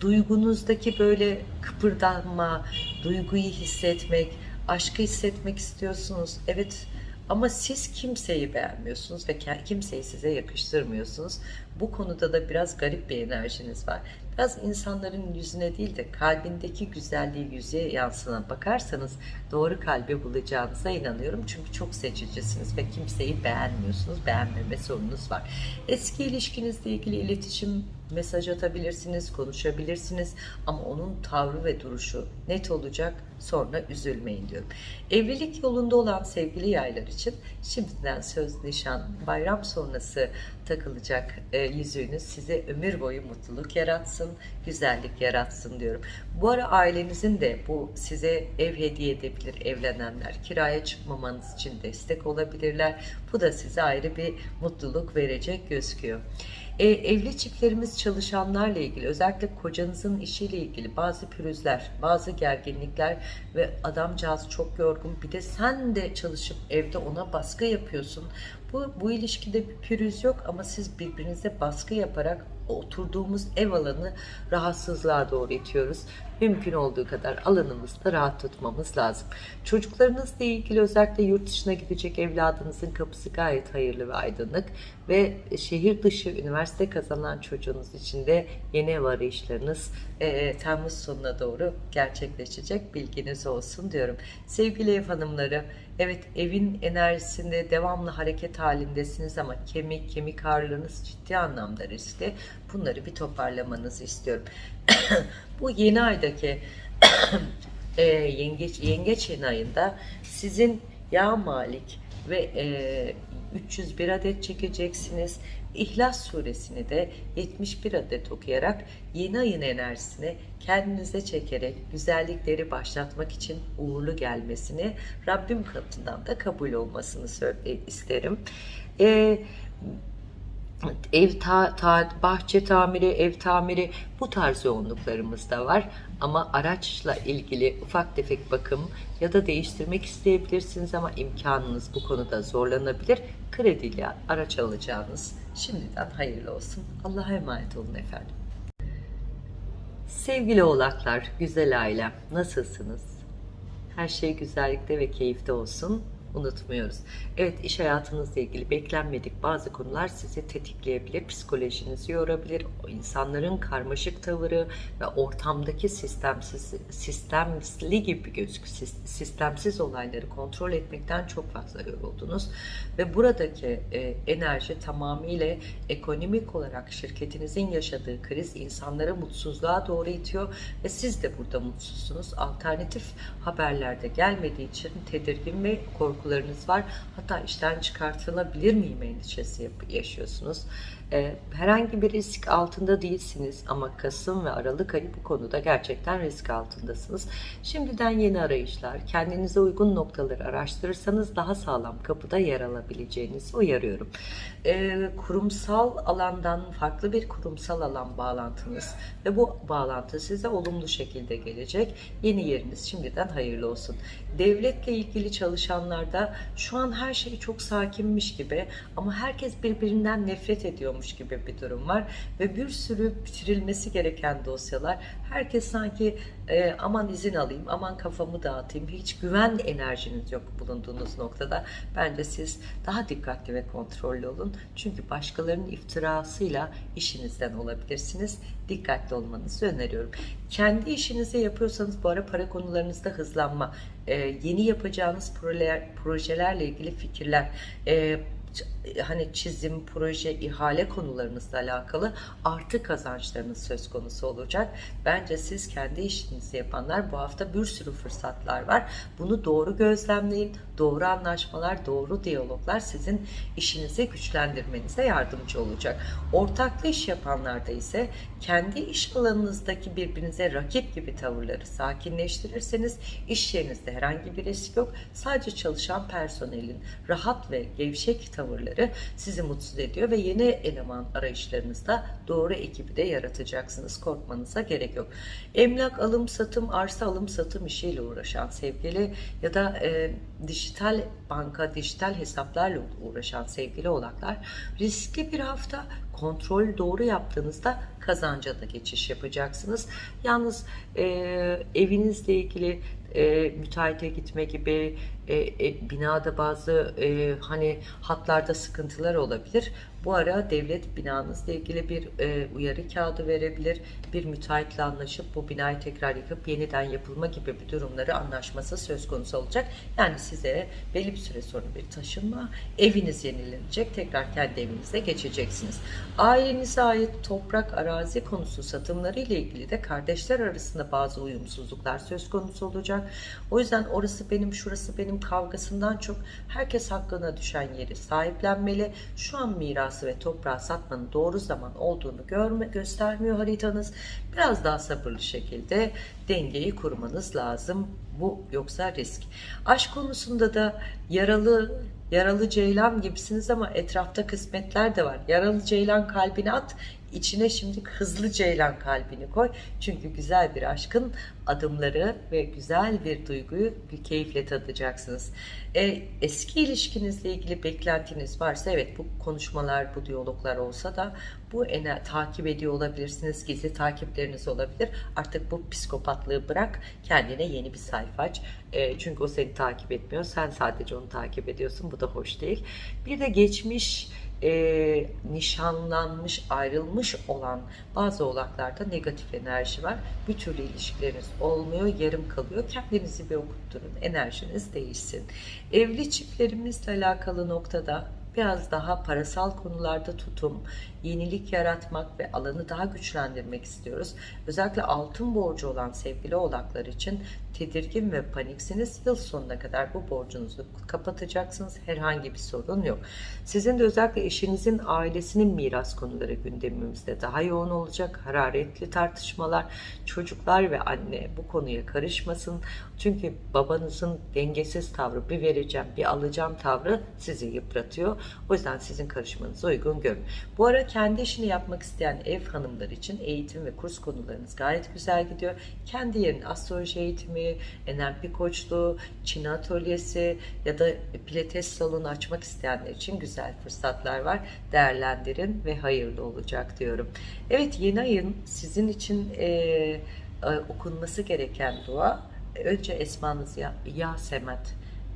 duygunuzdaki böyle kıpırdanma, duyguyu hissetmek, aşkı hissetmek istiyorsunuz. Evet, ama siz kimseyi beğenmiyorsunuz ve kimseyi size yakıştırmıyorsunuz. Bu konuda da biraz garip bir enerjiniz var. Biraz insanların yüzüne değil de kalbindeki güzelliği yüzeye yansına bakarsanız doğru kalbi bulacağınıza inanıyorum. Çünkü çok seçicisiniz ve kimseyi beğenmiyorsunuz. Beğenmeme sorunuz var. Eski ilişkinizle ilgili iletişim mesaj atabilirsiniz, konuşabilirsiniz ama onun tavrı ve duruşu net olacak. Sonra üzülmeyin diyorum. Evlilik yolunda olan sevgili yaylar için şimdiden söz, nişan, bayram sonrası takılacak e, yüzüğünüz size ömür boyu mutluluk yaratsın, güzellik yaratsın diyorum. Bu ara ailenizin de bu size ev hediye edebilir evlenenler. Kiraya çıkmamanız için destek olabilirler. Bu da size ayrı bir mutluluk verecek gözüküyor. E, evli çiftlerimiz çalışanlarla ilgili özellikle kocanızın işiyle ilgili bazı pürüzler, bazı gerginlikler ve adamcağız çok yorgun bir de sen de çalışıp evde ona baskı yapıyorsun. Bu, bu ilişkide bir pürüz yok ama siz birbirinize baskı yaparak oturduğumuz ev alanı rahatsızlığa doğru itiyoruz. Mümkün olduğu kadar alanımızda rahat tutmamız lazım. Çocuklarınızla ilgili özellikle yurt dışına gidecek evladınızın kapısı gayet hayırlı ve aydınlık ve şehir dışı üniversite kazanan çocuğunuz için de yeni ev arayışlarınız e, Temmuz sonuna doğru gerçekleşecek bilginiz olsun diyorum. Sevgili ev hanımları Evet evin enerjisinde devamlı hareket halindesiniz ama kemik, kemik ağrılarınız ciddi anlamda riskli. Bunları bir toparlamanızı istiyorum. Bu yeni aydaki e, yengeç, yengeç yeni ayında sizin yağ malik ve e, 301 adet çekeceksiniz. İhlas suresini de 71 adet okuyarak yeni ayın enerjisini kendinize çekerek güzellikleri başlatmak için uğurlu gelmesini Rabbim katından da kabul olmasını isterim. Ee, ev ta, ta, bahçe tamiri, ev tamiri bu tarz yoğunluklarımız da var. Ama araçla ilgili ufak tefek bakım ya da değiştirmek isteyebilirsiniz ama imkanınız bu konuda zorlanabilir. Krediyle araç alacağınız şimdiden hayırlı olsun. Allah'a emanet olun efendim. Sevgili oğlaklar, güzel ailem, nasılsınız? Her şey güzellikte ve keyifte olsun unutmuyoruz. Evet iş hayatınızla ilgili beklenmedik bazı konular sizi tetikleyebilir, psikolojinizi yorabilir. O insanların karmaşık tavırı ve ortamdaki sistemsiz, sistemli gibi gözük, sistemsiz olayları kontrol etmekten çok fazla yoruldunuz. Ve buradaki e, enerji tamamıyla ekonomik olarak şirketinizin yaşadığı kriz insanları mutsuzluğa doğru itiyor ve siz de burada mutsuzsunuz. Alternatif haberlerde gelmediği için tedirgin ve korku korkularınız var. Hatta işten çıkartılabilir miyim endişesi yaşıyorsunuz. Ee, herhangi bir risk altında değilsiniz ama Kasım ve Aralık ayı bu konuda gerçekten risk altındasınız. Şimdiden yeni arayışlar, kendinize uygun noktaları araştırırsanız daha sağlam kapıda yer alabileceğinizi uyarıyorum. Ee, kurumsal alandan farklı bir kurumsal alan bağlantınız ve bu bağlantı size olumlu şekilde gelecek. Yeni yeriniz şimdiden hayırlı olsun. Devletle ilgili çalışanlarda şu an her şey çok sakinmiş gibi ama herkes birbirinden nefret ediyormuş olmuş gibi bir durum var. Ve bir sürü bitirilmesi gereken dosyalar. Herkes sanki e, aman izin alayım aman kafamı dağıtayım hiç güven enerjiniz yok bulunduğunuz noktada. Bence siz daha dikkatli ve kontrollü olun. Çünkü başkalarının iftirasıyla işinizden olabilirsiniz. Dikkatli olmanızı öneriyorum. Kendi işinizi yapıyorsanız bu ara para konularınızda hızlanma e, yeni yapacağınız projeler, projelerle ilgili fikirler e, hani çizim, proje, ihale konularınızla alakalı artı kazançlarınız söz konusu olacak. Bence siz kendi işinizi yapanlar bu hafta bir sürü fırsatlar var. Bunu doğru gözlemleyin. Doğru anlaşmalar, doğru diyaloglar sizin işinizi güçlendirmenize yardımcı olacak. Ortaklı iş yapanlarda ise kendi iş alanınızdaki birbirinize rakip gibi tavırları sakinleştirirseniz iş yerinizde herhangi bir risk yok. Sadece çalışan personelin rahat ve gevşek tavırları sizi mutsuz ediyor ve yeni eleman arayışlarınızda doğru ekibi de yaratacaksınız. Korkmanıza gerek yok. Emlak alım satım, arsa alım satım işiyle uğraşan sevgili ya da e, dijital banka, dijital hesaplarla uğraşan sevgili oğlaklar riskli bir hafta kontrol doğru yaptığınızda kazanca da geçiş yapacaksınız. Yalnız e, evinizle ilgili e, müteahhite gitme gibi e, e, binada bazı e, hani hatlarda sıkıntılar olabilir. Bu ara devlet binanızla ilgili bir e, uyarı kağıdı verebilir. Bir müteahhitle anlaşıp bu binayı tekrar yıkıp yeniden yapılma gibi bir durumları anlaşması söz konusu olacak. Yani size belli bir süre sonra bir taşınma, eviniz yenilenecek, tekrar kendi evinize geçeceksiniz. Ailenize ait toprak, arazi konusu satımları ile ilgili de kardeşler arasında bazı uyumsuzluklar söz konusu olacak. O yüzden orası benim, şurası benim kavgasından çok herkes hakkına düşen yeri sahiplenmeli. Şu an mirası ve toprağı satmanın doğru zaman olduğunu görme, göstermiyor haritanız. Biraz daha sabırlı şekilde dengeyi kurmanız lazım. Bu yoksa risk. Aşk konusunda da yaralı yaralı ceylan gibisiniz ama etrafta kısmetler de var. Yaralı ceylan kalbini at, içine şimdi hızlı ceylan kalbini koy. Çünkü güzel bir aşkın adımları ve güzel bir duyguyu bir keyifle tadacaksınız. E, eski ilişkinizle ilgili beklentiniz varsa evet bu konuşmalar, bu diyaloglar olsa da bu ener takip ediyor olabilirsiniz. Gizli takipleriniz olabilir. Artık bu psikopatlığı bırak. Kendine yeni bir sayfa aç. E, çünkü o seni takip etmiyor. Sen sadece onu takip ediyorsun. Bu da hoş değil. Bir de geçmiş e, nişanlanmış, ayrılmış olan bazı oğlaklarda negatif enerji var. Bir türlü ilişkileriniz olmuyor, yarım kalıyor. Kendinizi bir okutturun, enerjiniz değişsin. Evli çiftlerimizle alakalı noktada biraz daha parasal konularda tutum, yenilik yaratmak ve alanı daha güçlendirmek istiyoruz. Özellikle altın borcu olan sevgili oğlaklar için tedirgin ve paniksiniz. Yıl sonuna kadar bu borcunuzu kapatacaksınız. Herhangi bir sorun yok. Sizin de özellikle eşinizin ailesinin miras konuları gündemimizde daha yoğun olacak. Hararetli tartışmalar, çocuklar ve anne bu konuya karışmasın. Çünkü babanızın dengesiz tavrı, bir vereceğim, bir alacağım tavrı sizi yıpratıyor. O yüzden sizin karışmanızı uygun görün. Bu ara kendi işini yapmak isteyen ev hanımları için eğitim ve kurs konularınız gayet güzel gidiyor. Kendi yerine astroloji eğitimi, NLP koçluğu, Çin atölyesi ya da pilates salonu açmak isteyenler için güzel fırsatlar var. Değerlendirin ve hayırlı olacak diyorum. Evet yeni ayın sizin için e, e, okunması gereken dua önce esmanız ya, ya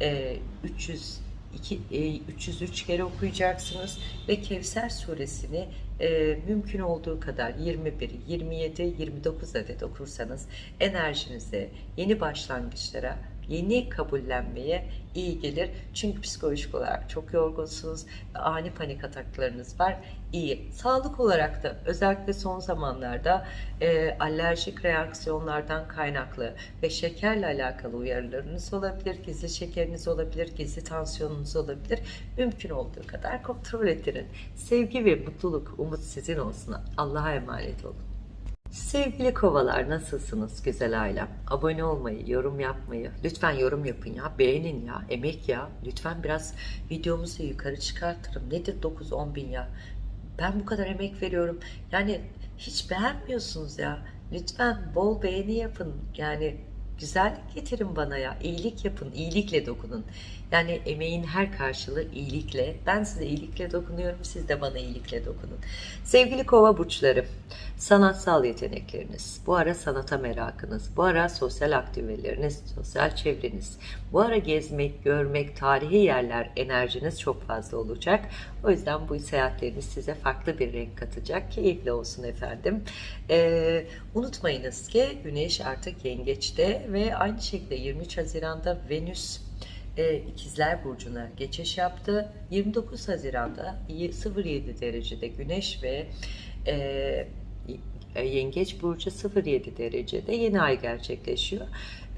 e, 300 2, e, 303 kere okuyacaksınız ve Kevser suresini e, mümkün olduğu kadar 21, 27, 29 adet okursanız enerjinize, yeni başlangıçlara, yeni kabullenmeye iyi gelir. Çünkü psikolojik olarak çok yorgunsunuz, ani panik ataklarınız var. İyi. Sağlık olarak da özellikle son zamanlarda e, alerjik reaksiyonlardan kaynaklı ve şekerle alakalı uyarılarınız olabilir, gizli şekeriniz olabilir, gizli tansiyonunuz olabilir. Mümkün olduğu kadar kontrol ettirin. Sevgi ve mutluluk, umut sizin olsun. Allah'a emanet olun. Sevgili kovalar nasılsınız güzel ailem? Abone olmayı, yorum yapmayı, lütfen yorum yapın ya, beğenin ya, emek ya. Lütfen biraz videomuzu yukarı çıkartırım. Nedir 9-10 bin ya? Ben bu kadar emek veriyorum. Yani hiç beğenmiyorsunuz ya. Lütfen bol beğeni yapın. Yani güzellik getirin bana ya. İyilik yapın, iyilikle dokunun. Yani emeğin her karşılığı iyilikle. Ben size iyilikle dokunuyorum, siz de bana iyilikle dokunun. Sevgili kova burçları, sanatsal yetenekleriniz, bu ara sanata merakınız, bu ara sosyal aktiviteleriniz, sosyal çevreniz, bu ara gezmek, görmek, tarihi yerler enerjiniz çok fazla olacak. O yüzden bu seyahatleriniz size farklı bir renk katacak. Keyifli olsun efendim. Ee, unutmayınız ki Güneş artık yengeçte ve aynı şekilde 23 Haziran'da Venüs e, İkizler Burcu'na geçiş yaptı. 29 Haziran'da 07 derecede Güneş ve e, Yengeç Burcu 07 derecede yeni ay gerçekleşiyor.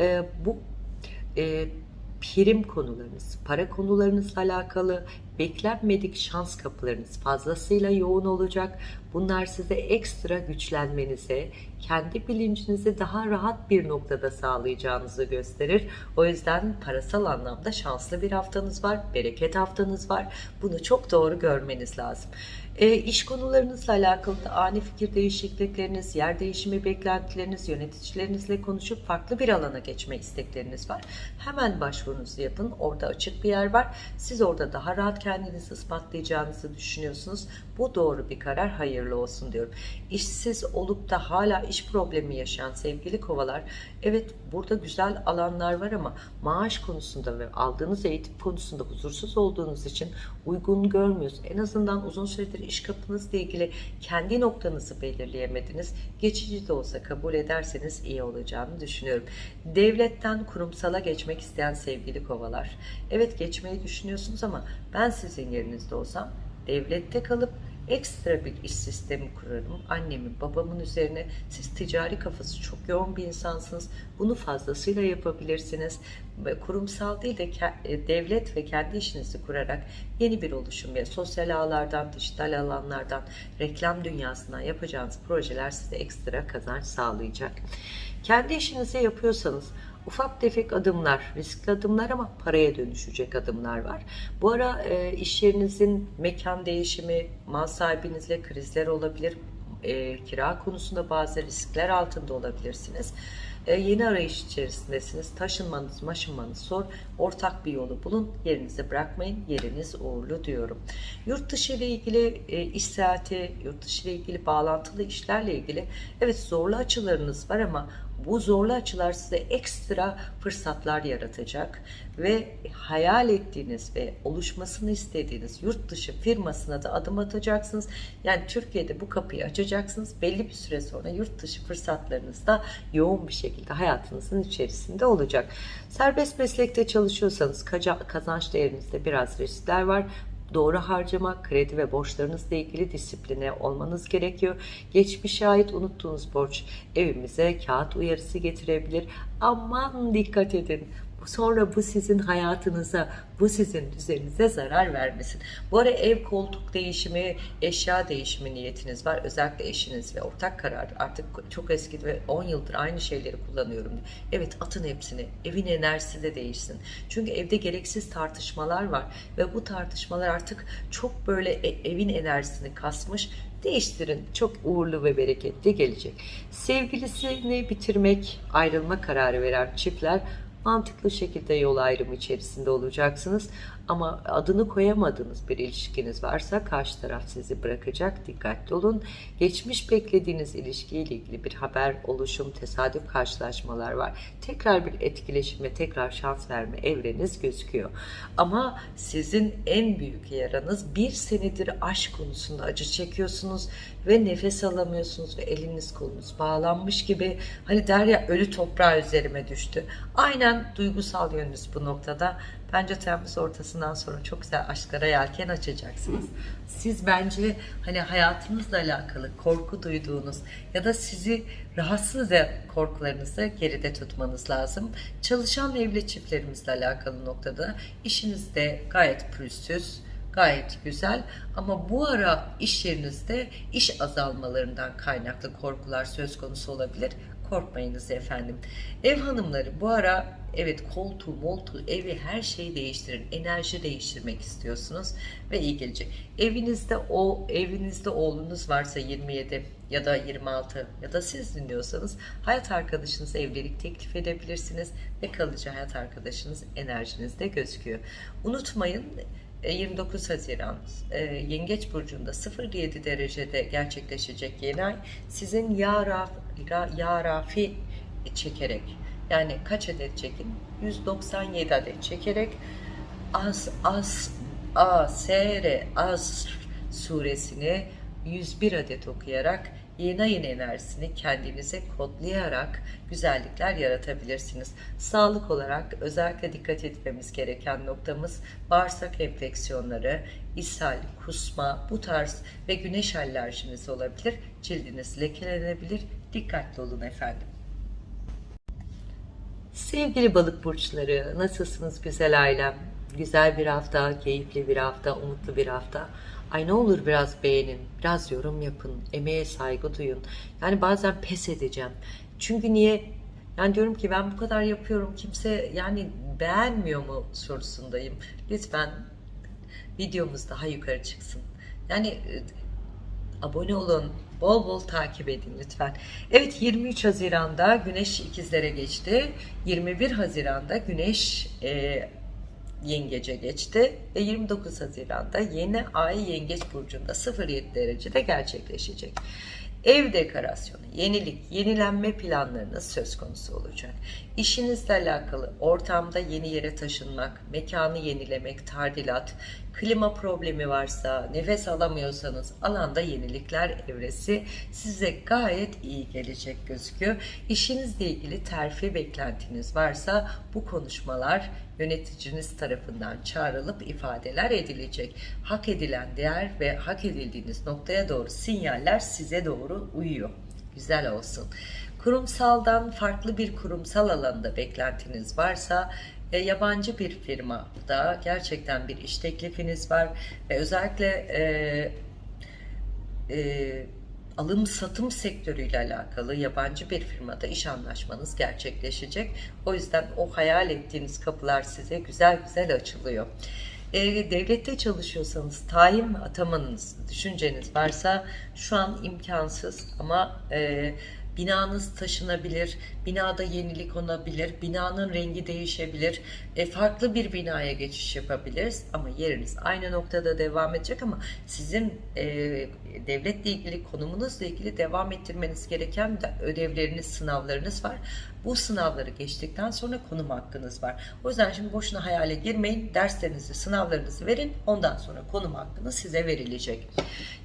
E, bu e, prim konularınız, para konularınızla alakalı beklenmedik şans kapılarınız fazlasıyla yoğun olacak. Bunlar size ekstra güçlenmenize, kendi bilincinizi daha rahat bir noktada sağlayacağınızı gösterir. O yüzden parasal anlamda şanslı bir haftanız var, bereket haftanız var. Bunu çok doğru görmeniz lazım. E, iş konularınızla alakalı da ani fikir değişiklikleriniz, yer değişimi beklentileriniz, yöneticilerinizle konuşup farklı bir alana geçme istekleriniz var. Hemen başvurunuzu yapın. Orada açık bir yer var. Siz orada daha rahat kendinizi ispatlayacağınızı düşünüyorsunuz. Bu doğru bir karar, hayırlı olsun diyorum. İşsiz olup da hala iş problemi yaşayan sevgili kovalar, evet burada güzel alanlar var ama maaş konusunda ve aldığınız eğitim konusunda huzursuz olduğunuz için uygun görmüyorsunuz. En azından uzun süredir iş kapınızla ilgili kendi noktanızı belirleyemediniz. Geçici de olsa kabul ederseniz iyi olacağını düşünüyorum. Devletten kurumsala geçmek isteyen sevgili kovalar. Evet geçmeyi düşünüyorsunuz ama ben sizin yerinizde olsam devlette kalıp ekstra bir iş sistemi kurarım. Annemin, babamın üzerine siz ticari kafası çok yoğun bir insansınız. Bunu fazlasıyla yapabilirsiniz. Kurumsal değil de e, devlet ve kendi işinizi kurarak yeni bir oluşum ve sosyal ağlardan, dijital alanlardan, reklam dünyasından yapacağınız projeler size ekstra kazanç sağlayacak. Kendi işinizi yapıyorsanız ufak tefek adımlar, riskli adımlar ama paraya dönüşecek adımlar var. Bu ara e, iş yerinizin mekan değişimi, mal sahibinizle krizler olabilir, e, kira konusunda bazı riskler altında olabilirsiniz. E, yeni arayış içerisindesiniz. Taşınmanız, maşınmanız zor. Ortak bir yolu bulun. Yerinizi bırakmayın. Yeriniz uğurlu diyorum. Yurt dışı ile ilgili e, iş seyahati, yurt dışı ile ilgili bağlantılı işlerle ilgili evet zorlu açılarınız var ama bu zorlu açılar size ekstra fırsatlar yaratacak ve hayal ettiğiniz ve oluşmasını istediğiniz yurt dışı firmasına da adım atacaksınız. Yani Türkiye'de bu kapıyı açacaksınız. Belli bir süre sonra yurt dışı fırsatlarınız da yoğun bir şekilde hayatınızın içerisinde olacak. Serbest meslekte çalışıyorsanız kazanç değerinizde biraz riskler var doğru harcama, kredi ve borçlarınızla ilgili disipline olmanız gerekiyor. Geçmişe ait unuttuğunuz borç evimize kağıt uyarısı getirebilir. Aman dikkat edin. Sonra bu sizin hayatınıza, bu sizin düzeninize zarar vermesin. Bu ara ev koltuk değişimi, eşya değişimi niyetiniz var. Özellikle eşiniz ve ortak karar. Artık çok eski ve 10 yıldır aynı şeyleri kullanıyorum. Evet atın hepsini. Evin enerjisi de değişsin. Çünkü evde gereksiz tartışmalar var. Ve bu tartışmalar artık çok böyle e, evin enerjisini kasmış değiştirin. Çok uğurlu ve bereketli gelecek. Sevgilisini bitirmek, ayrılma kararı veren çiftler mantıklı şekilde yol ayrımı içerisinde olacaksınız. Ama adını koyamadığınız bir ilişkiniz varsa karşı taraf sizi bırakacak. Dikkatli olun. Geçmiş beklediğiniz ilişkiyle ilgili bir haber, oluşum, tesadüf karşılaşmalar var. Tekrar bir etkileşim ve tekrar şans verme evreniz gözüküyor. Ama sizin en büyük yaranız bir senedir aşk konusunda acı çekiyorsunuz ve nefes alamıyorsunuz ve eliniz kolunuz bağlanmış gibi hani der ya ölü toprağı üzerime düştü. Aynen duygusal yönünüz bu noktada Bence Temmuz ortasından sonra çok güzel aşklara yelken açacaksınız. Siz bence hani hayatınızla alakalı korku duyduğunuz ya da sizi rahatsız eden korkularınızı geride tutmanız lazım. Çalışan evli çiftlerimizle alakalı noktada işinizde gayet pürüzsüz, gayet güzel ama bu ara iş yerinizde iş azalmalarından kaynaklı korkular söz konusu olabilir. Korkmayınız efendim. Ev hanımları bu ara evet koltuğu, moltuğu, evi her şeyi değiştirin. Enerji değiştirmek istiyorsunuz ve iyi gelecek. Evinizde o evinizde oğlunuz varsa 27 ya da 26 ya da siz dinliyorsanız hayat arkadaşınıza evlilik teklif edebilirsiniz ve kalıcı hayat arkadaşınız enerjinizde gözüküyor. Unutmayın 29 e, Haziran e, Yengeç Burcu'nda 07 derecede gerçekleşecek yeni ay sizin ya, raf, ya rafi çekerek yani kaç adet çekin? 197 adet çekerek Az Az A S R Az suresini 101 adet okuyarak yeni ayın enerjisini kendinize kodlayarak güzellikler yaratabilirsiniz. Sağlık olarak özellikle dikkat etmemiz gereken noktamız bağırsak enfeksiyonları, ishal, kusma bu tarz ve güneş alerjiniz olabilir. Cildiniz lekelenebilir. Dikkatli olun efendim. Sevgili balık burçları, nasılsınız güzel ailem? Güzel bir hafta, keyifli bir hafta, umutlu bir hafta. Ay ne olur biraz beğenin, biraz yorum yapın, emeğe saygı duyun. Yani bazen pes edeceğim. Çünkü niye? Yani diyorum ki ben bu kadar yapıyorum, kimse yani beğenmiyor mu sorusundayım. Lütfen videomuz daha yukarı çıksın. Yani e, abone olun, Bol bol takip edin lütfen. Evet 23 Haziran'da Güneş ikizlere geçti. 21 Haziran'da Güneş e, yengece geçti ve 29 Haziran'da yeni ay yengeç burcunda 07 derecede gerçekleşecek. Ev dekorasyonu, yenilik, yenilenme planlarınız söz konusu olacak. İşinizle alakalı ortamda yeni yere taşınmak, mekanı yenilemek, tadilat, klima problemi varsa, nefes alamıyorsanız alanda yenilikler evresi size gayet iyi gelecek gözüküyor. İşinizle ilgili terfi beklentiniz varsa bu konuşmalar yöneticiniz tarafından çağrılıp ifadeler edilecek. Hak edilen değer ve hak edildiğiniz noktaya doğru sinyaller size doğru uyuyor. Güzel olsun. Kurumsaldan farklı bir kurumsal alanda beklentiniz varsa e, yabancı bir firmada gerçekten bir iş teklifiniz var ve özellikle e, e, alım satım sektörüyle alakalı yabancı bir firmada iş anlaşmanız gerçekleşecek. O yüzden o hayal ettiğiniz kapılar size güzel güzel açılıyor. E, devlette çalışıyorsanız tayin atamanız düşünceniz varsa şu an imkansız ama e, binanız taşınabilir, binada yenilik olabilir, binanın rengi değişebilir, e, farklı bir binaya geçiş yapabiliriz ama yeriniz aynı noktada devam edecek ama sizin e, devletle ilgili konumunuzla ilgili devam ettirmeniz gereken de ödevleriniz, sınavlarınız var. Bu sınavları geçtikten sonra konum hakkınız var. O yüzden şimdi boşuna hayale girmeyin. Derslerinizi, sınavlarınızı verin. Ondan sonra konum hakkınız size verilecek.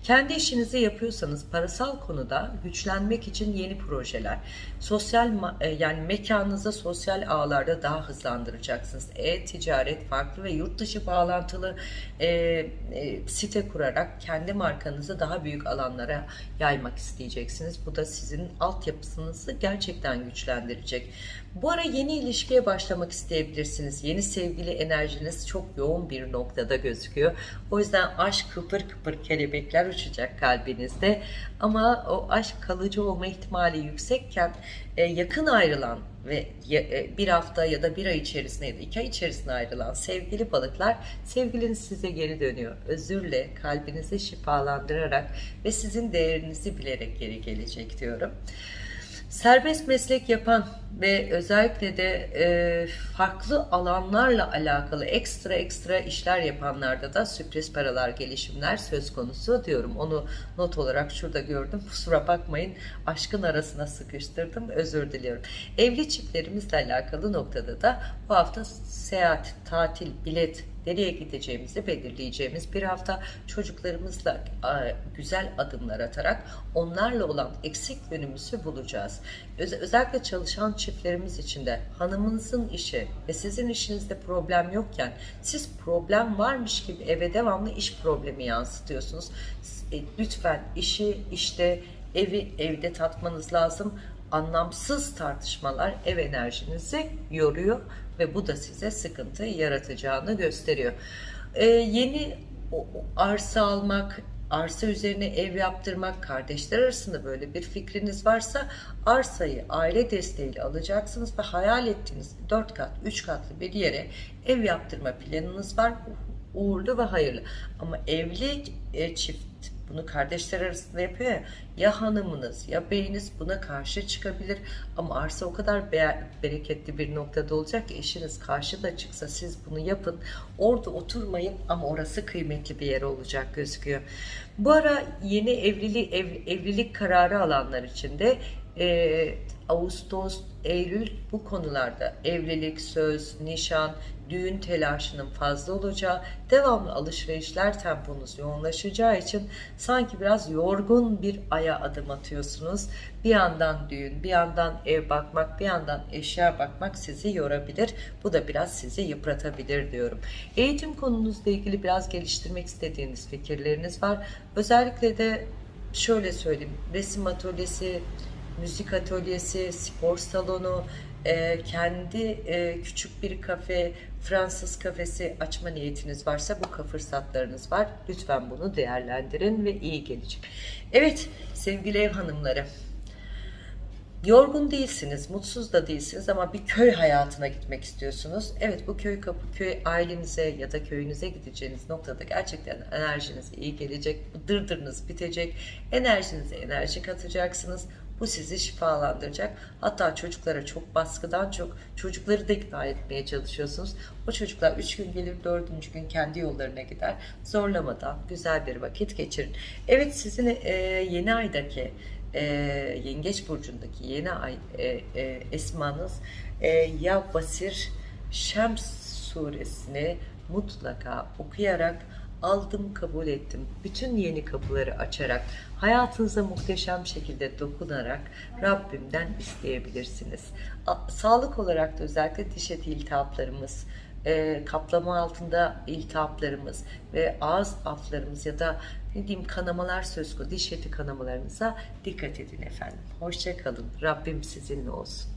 Kendi işinizi yapıyorsanız parasal konuda güçlenmek için yeni projeler, sosyal e, yani mekanınızı sosyal ağlarda daha hızlandıracaksınız. E-ticaret, farklı ve yurt dışı bağlantılı e, e, site kurarak kendi markanızı daha büyük alanlara yaymak isteyeceksiniz. Bu da sizin altyapısınızı gerçekten güçlendirecek. Bu ara yeni ilişkiye başlamak isteyebilirsiniz. Yeni sevgili enerjiniz çok yoğun bir noktada gözüküyor. O yüzden aşk kıpır kıpır kelebekler uçacak kalbinizde. Ama o aşk kalıcı olma ihtimali yüksekken e, yakın ayrılan ve e, bir hafta ya da bir ay içerisinde ya da iki ay içerisinde ayrılan sevgili balıklar sevgiliniz size geri dönüyor. Özürle kalbinizi şifalandırarak ve sizin değerinizi bilerek geri gelecek diyorum. Serbest meslek yapan ve özellikle de e, farklı alanlarla alakalı ekstra ekstra işler yapanlarda da sürpriz paralar gelişimler söz konusu diyorum. Onu not olarak şurada gördüm. Kusura bakmayın aşkın arasına sıkıştırdım. Özür diliyorum. Evli çiftlerimizle alakalı noktada da bu hafta seyahat, tatil, bilet, nereye gideceğimizi belirleyeceğimiz bir hafta çocuklarımızla güzel adımlar atarak onlarla olan eksik yönümüzü bulacağız. özellikle çalışan çiftlerimiz için de hanımınızın işi ve sizin işinizde problem yokken siz problem varmış gibi eve devamlı iş problemi yansıtıyorsunuz. E, lütfen işi işte evi evde tatmanız lazım anlamsız tartışmalar ev enerjinizi yoruyor ve bu da size sıkıntı yaratacağını gösteriyor. Ee, yeni arsa almak, arsa üzerine ev yaptırmak, kardeşler arasında böyle bir fikriniz varsa arsayı aile desteğiyle alacaksınız ve hayal ettiğiniz 4 kat, 3 katlı bir yere ev yaptırma planınız var. Uğurlu ve hayırlı. Ama evli e, çift bunu kardeşler arasında yapıyor ya. Ya hanımınız ya beyiniz buna karşı çıkabilir. Ama arsa o kadar be bereketli bir noktada olacak ki eşiniz karşıda çıksa siz bunu yapın. Orada oturmayın ama orası kıymetli bir yer olacak gözüküyor. Bu ara yeni evlili, ev, evlilik kararı alanlar için de e, Ağustos, Eylül bu konularda evlilik, söz, nişan, düğün telaşının fazla olacağı, devamlı alışverişler temponuz yoğunlaşacağı için sanki biraz yorgun bir aya adım atıyorsunuz. Bir yandan düğün, bir yandan ev bakmak, bir yandan eşya bakmak sizi yorabilir. Bu da biraz sizi yıpratabilir diyorum. Eğitim konunuzla ilgili biraz geliştirmek istediğiniz fikirleriniz var. Özellikle de şöyle söyleyeyim, resim atölyesi, müzik atölyesi, spor salonu, e, kendi e, küçük bir kafe, Fransız kafesi açma niyetiniz varsa bu fırsatlarınız var. Lütfen bunu değerlendirin ve iyi gelecek. Evet sevgili ev hanımları. Yorgun değilsiniz, mutsuz da değilsiniz ama bir köy hayatına gitmek istiyorsunuz. Evet bu köy kapı köy ailenize ya da köyünüze gideceğiniz noktada gerçekten enerjiniz iyi gelecek. Dırdırınız bitecek. Enerjinize enerji katacaksınız Bu sizi şifalandıracak. Hatta çocuklara çok baskıdan çok çocukları da ikna etmeye çalışıyorsunuz. O çocuklar 3 gün gelir 4. gün kendi yollarına gider. Zorlamadan güzel bir vakit geçirin. Evet sizin e, yeni aydaki e, Yengeç Burcu'ndaki yeni ay e, e, esmanız e, ya Basir Şems suresini mutlaka okuyarak aldım kabul ettim. Bütün yeni kapıları açarak hayatınıza muhteşem şekilde dokunarak Rabbimden isteyebilirsiniz. Sağlık olarak da özellikle diş eti iltihaplarımız, e, kaplama altında iltihaplarımız ve ağız aflarımız ya da ne diyeyim kanamalar söz konusu diş eti kanamalarınıza dikkat edin efendim. Hoşça kalın. Rabbim sizinle olsun.